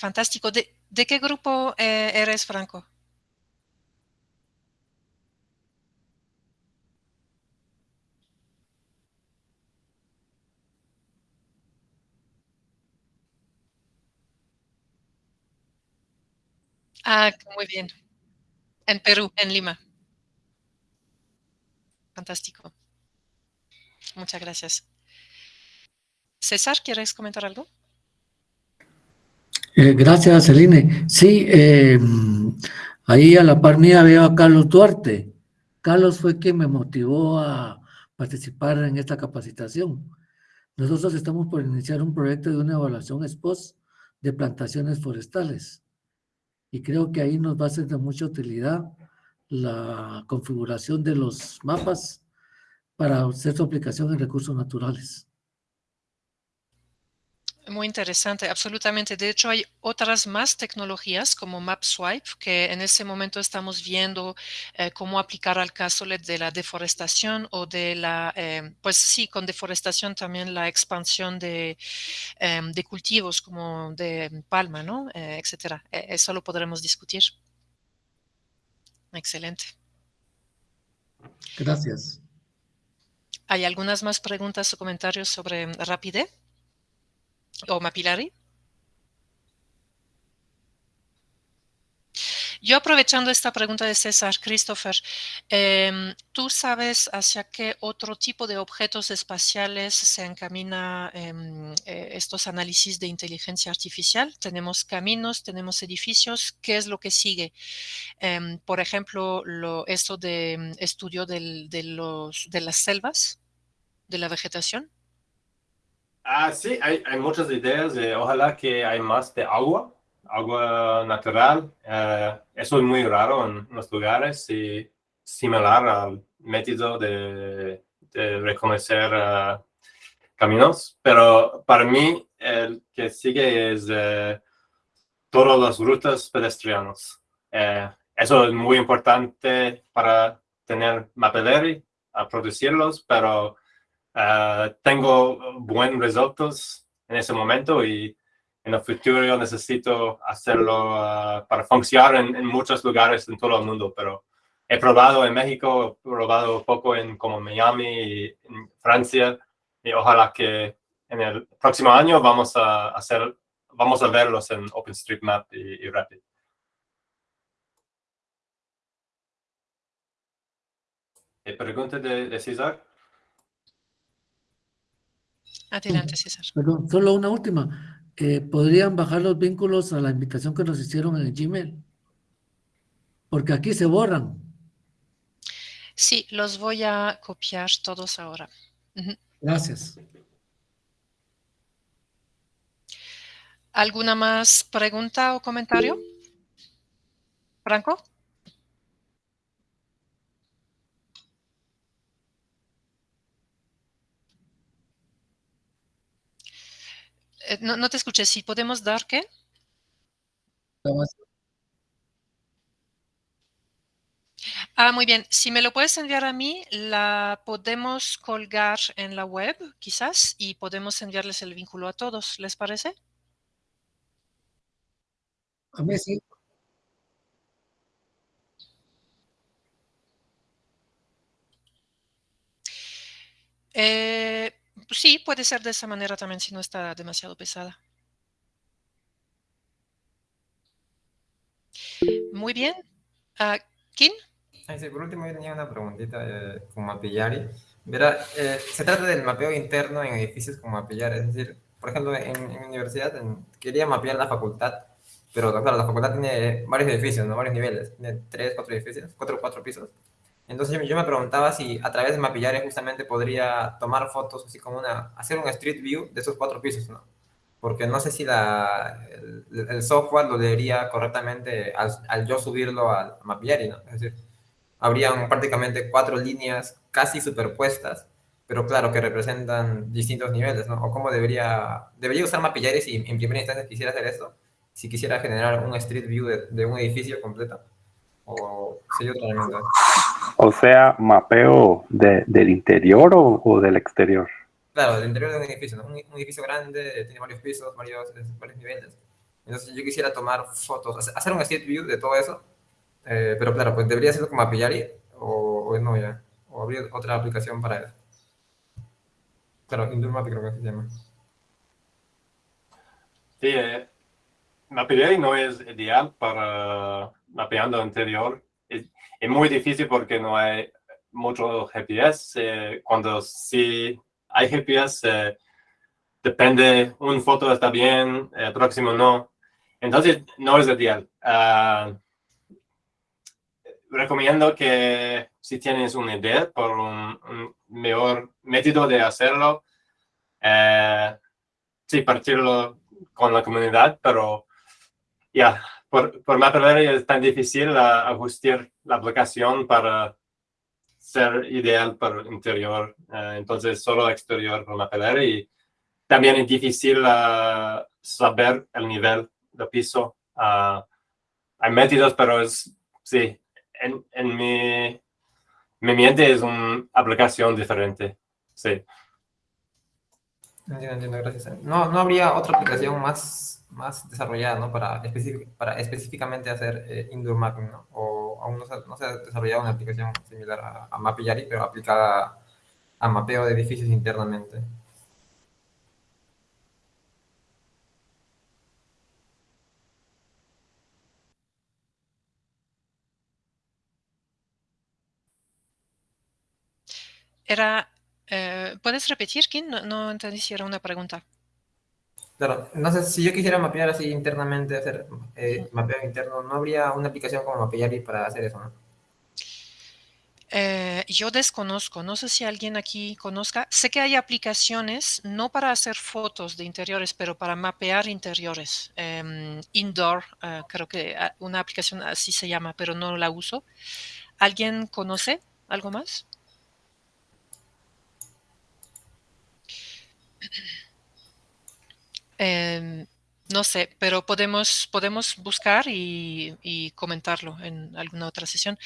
Fantástico. ¿De, qué grupo eh, eres, Franco? Ah, muy bien. En Perú, en Lima. Fantástico. Muchas gracias. César, ¿quieres comentar algo? Eh, gracias, Celine. Sí, eh, ahí a la par mía veo a Carlos Duarte. Carlos fue quien me motivó a participar en esta capacitación. Nosotros estamos por iniciar un proyecto de una evaluación SPOS de plantaciones forestales. Y creo que ahí nos va a ser de mucha utilidad la configuración de los mapas para hacer su aplicación en recursos naturales. Muy interesante, absolutamente. De hecho, hay otras más tecnologías como MapSwipe que en este momento estamos viendo eh, cómo aplicar al caso de la deforestación o de la, eh, pues sí, con deforestación también la expansión de, em, de cultivos como de palma, ¿no? Eh, etcétera. eso lo podremos discutir. Excelente. Gracias. ¿Hay algunas más preguntas o comentarios sobre Rapide? O Mapillary. Yo aprovechando esta pregunta de César, Christopher, em, ¿tú sabes hacia qué otro tipo de objetos espaciales se encamina em, eh, estos análisis de inteligencia artificial? Tenemos caminos, tenemos edificios, ¿qué es lo que sigue? Em, por ejemplo, lo, esto de estudio de, los, de las selvas, de la vegetación. Ah, sí, hay, hay muchas ideas. de ojalá que hay más de agua, agua natural. Eh, eso es muy raro en los lugares y similar al método de, reconocer eh, caminos. Pero para mí, el que sigue es eh, todas las rutas pedestrianas. eso es muy importante para tener Mapelleri a producirlos, pero uh, tengo buenos resultados en ese momento y en el futuro necesito hacerlo uh, para funcionar en, en, muchos lugares en todo el mundo, pero he probado en México, he probado poco en como Miami y en Francia y ojalá que en el próximo año vamos a hacer, vamos a verlos en OpenStreetMap y, y Rapid. Pregunta de, de César. Adelante, César. Perdón, solo una última. Eh, ¿Podrían bajar los vínculos a la invitación que nos hicieron en el Gmail? Porque aquí se borran. Sí, los voy a copiar todos ahora. Uh -huh. Gracias. ¿Alguna más pregunta o comentario? Franco? No, no, te escuché. ¿Si podemos dar qué? Ah, muy bien. Si me lo puedes enviar a mí, la podemos colgar en la web, quizás, y podemos enviarles el vínculo a todos. ¿Les parece? A mí sí. Eh, sí, puede ser de esa manera también si no está demasiado pesada. Muy bien. Uh, ¿Quién? Sí, por último, yo tenía una preguntita eh, con Mapillari. Verá, eh, se trata del mapeo interno en edificios con Mapillari. Es decir, por ejemplo, en, en universidad en, quería mapear la facultad, pero claro, la facultad tiene varios edificios, ¿no? varios niveles. Tiene tres, cuatro edificios, cuatro cuatro pisos. Entonces yo, me preguntaba si a través de Mapillari justamente podría tomar fotos, así como una, hacer un street view de esos cuatro pisos, ¿no? Porque no sé si la, el, el software lo leería correctamente al, al, yo subirlo a Mapillari, ¿no? Es decir, habrían prácticamente cuatro líneas casi superpuestas, pero claro, que representan distintos niveles, ¿no? O cómo debería, debería usar Mapillari si en primera instancia quisiera hacer esto, si quisiera generar un street view de, de un edificio completo, o sería otra herramienta. O sea, mapeo de, del interior o, o, del exterior. Claro, del interior de un edificio, ¿no? un, un, edificio grande, tiene varios pisos, varios, varios niveles. Entonces yo quisiera tomar fotos, hacer un street view de todo eso, eh, pero claro, pues debería hacerlo con Mapillari o, o, no ya, o habría otra aplicación para eso. Claro, Indoor Map creo que se llama. Sí, eh, Mapillari no es ideal para mapeando interior. Es, muy difícil porque no hay mucho GPS. Eh, cuando sí hay GPS, eh, depende, un foto está bien, el próximo no. Entonces, no es ideal. Uh, recomiendo que si tienes una idea por un, un mejor método de hacerlo, eh, sí, partirlo con la comunidad, pero ya, yeah, por, por Mapillari es tan difícil uh, ajustar la aplicación para ser ideal para el interior. Uh, entonces, solo exterior por Mapillari. Y también es difícil uh, saber el nivel de piso. hay métodos, pero es, sí, en, en mi, mi mente es una aplicación diferente. Sí. Entiendo, entiendo, gracias. No, no habría otra aplicación más, más desarrollada, ¿no? Para, para específicamente hacer eh, indoor mapping, ¿no? O aún no se, no se, ha desarrollado una aplicación similar a, a Mapillari, pero aplicada a, a mapeo de edificios internamente. Era, eh, ¿puedes repetir, Kim? No, no, entendí si era una pregunta. Claro, entonces si yo quisiera mapear así internamente, hacer eh, mapeo interno, ¿no habría una aplicación como Mapillari para hacer eso, no? Eh, yo desconozco, no sé si alguien aquí conozca. Sé que hay aplicaciones, no para hacer fotos de interiores, pero para mapear interiores. Em, indoor, eh, creo que ah, una aplicación así se llama, pero no la uso. ¿Alguien conoce algo más? Em, no sé, pero podemos, podemos buscar y, comentarlo en alguna otra sesión.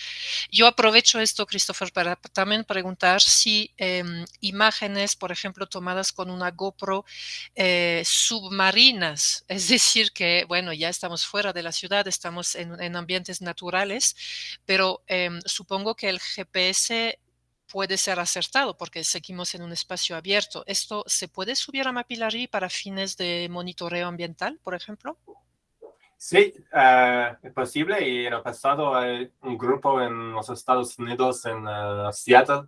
Yo aprovecho esto, Christopher, para también preguntar si em, imágenes, por ejemplo, tomadas con una GoPro eh, submarinas, es decir, que, bueno, ya estamos fuera de la ciudad, estamos en, ambientes naturales, pero em, supongo que el GPS puede ser acertado porque seguimos en un espacio abierto. ¿Esto se puede subir a Mapillary para fines de monitoreo ambiental, por ejemplo? Sí, eh, es posible y en el pasado hay un grupo en los Estados Unidos, en eh, Seattle,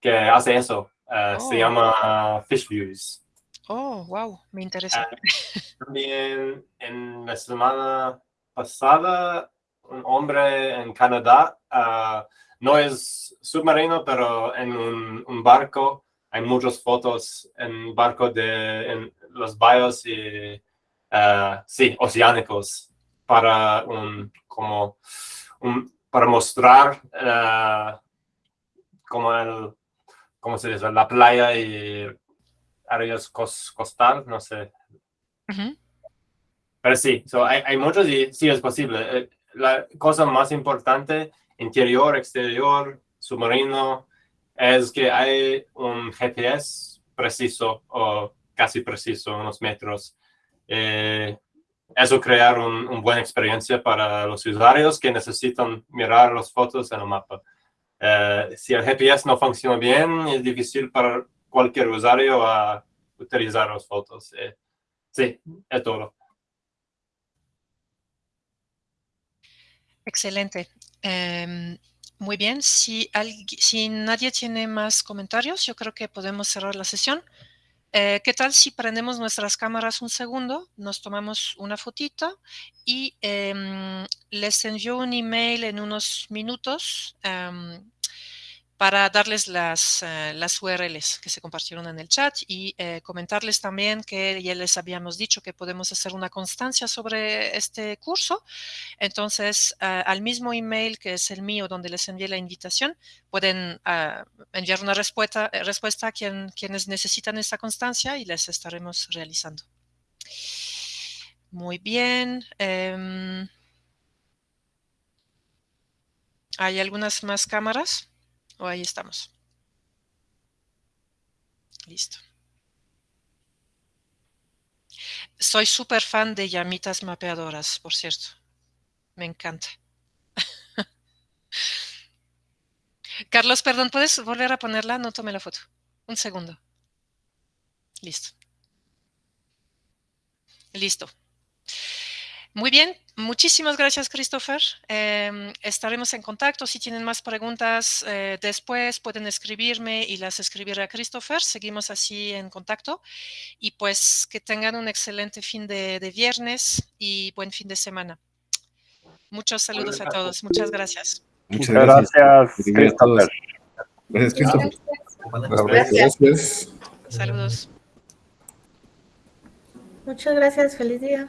que hace eso. Se oh. llama Fish Views. Oh, wow, me interesa. también en la semana pasada, un hombre en Canadá no es submarino, pero en un, barco hay muchas fotos en barco de en los bayos y uh, sí, oceánicos para un, como para mostrar uh, como el, ¿cómo se dice? La playa y áreas costal, no sé. Pero sí, hay, hay muchos y sí es posible. Eh, la cosa más importante interior, exterior, submarino, es que hay un GPS preciso o casi preciso, unos metros. Eh, eso crear una buena experiencia para los usuarios que necesitan mirar las fotos en el mapa. Eh, si el GPS no funciona bien, es difícil para cualquier usuario a utilizar las fotos. Eh, sí, es todo. Excelente. Em, muy bien, si, si, nadie tiene más comentarios, yo creo que podemos cerrar la sesión. Eh, ¿Qué tal si prendemos nuestras cámaras un segundo, nos tomamos una fotito y em, les envío un email en unos minutos em, para darles las, eh, URLs que se compartieron en el chat y eh, comentarles también que ya les habíamos dicho que podemos hacer una constancia sobre este curso. Entonces, eh, al mismo email que es el mío donde les envié la invitación, pueden enviar una respuesta, respuesta a quien, quienes necesitan esta constancia y les estaremos realizando. Muy bien. Em, ¿Hay algunas más cámaras? O ahí estamos. Listo. Soy súper fan de llamitas mapeadoras, por cierto. Me encanta. Carlos, perdón, ¿puedes volver a ponerla? No tomé la foto. Un segundo. Listo. Listo. Muy bien, muchísimas gracias, Christopher. Em, estaremos en contacto. Si tienen más preguntas eh, después, pueden escribirme y las escribiré a Christopher. Seguimos así en contacto. Y pues que tengan un excelente fin de, viernes y buen fin de semana. Muchos saludos a todos. Muchas gracias. Muchas gracias, Christopher. Gracias, Christopher. Gracias. Saludos. Muchas gracias. Feliz día.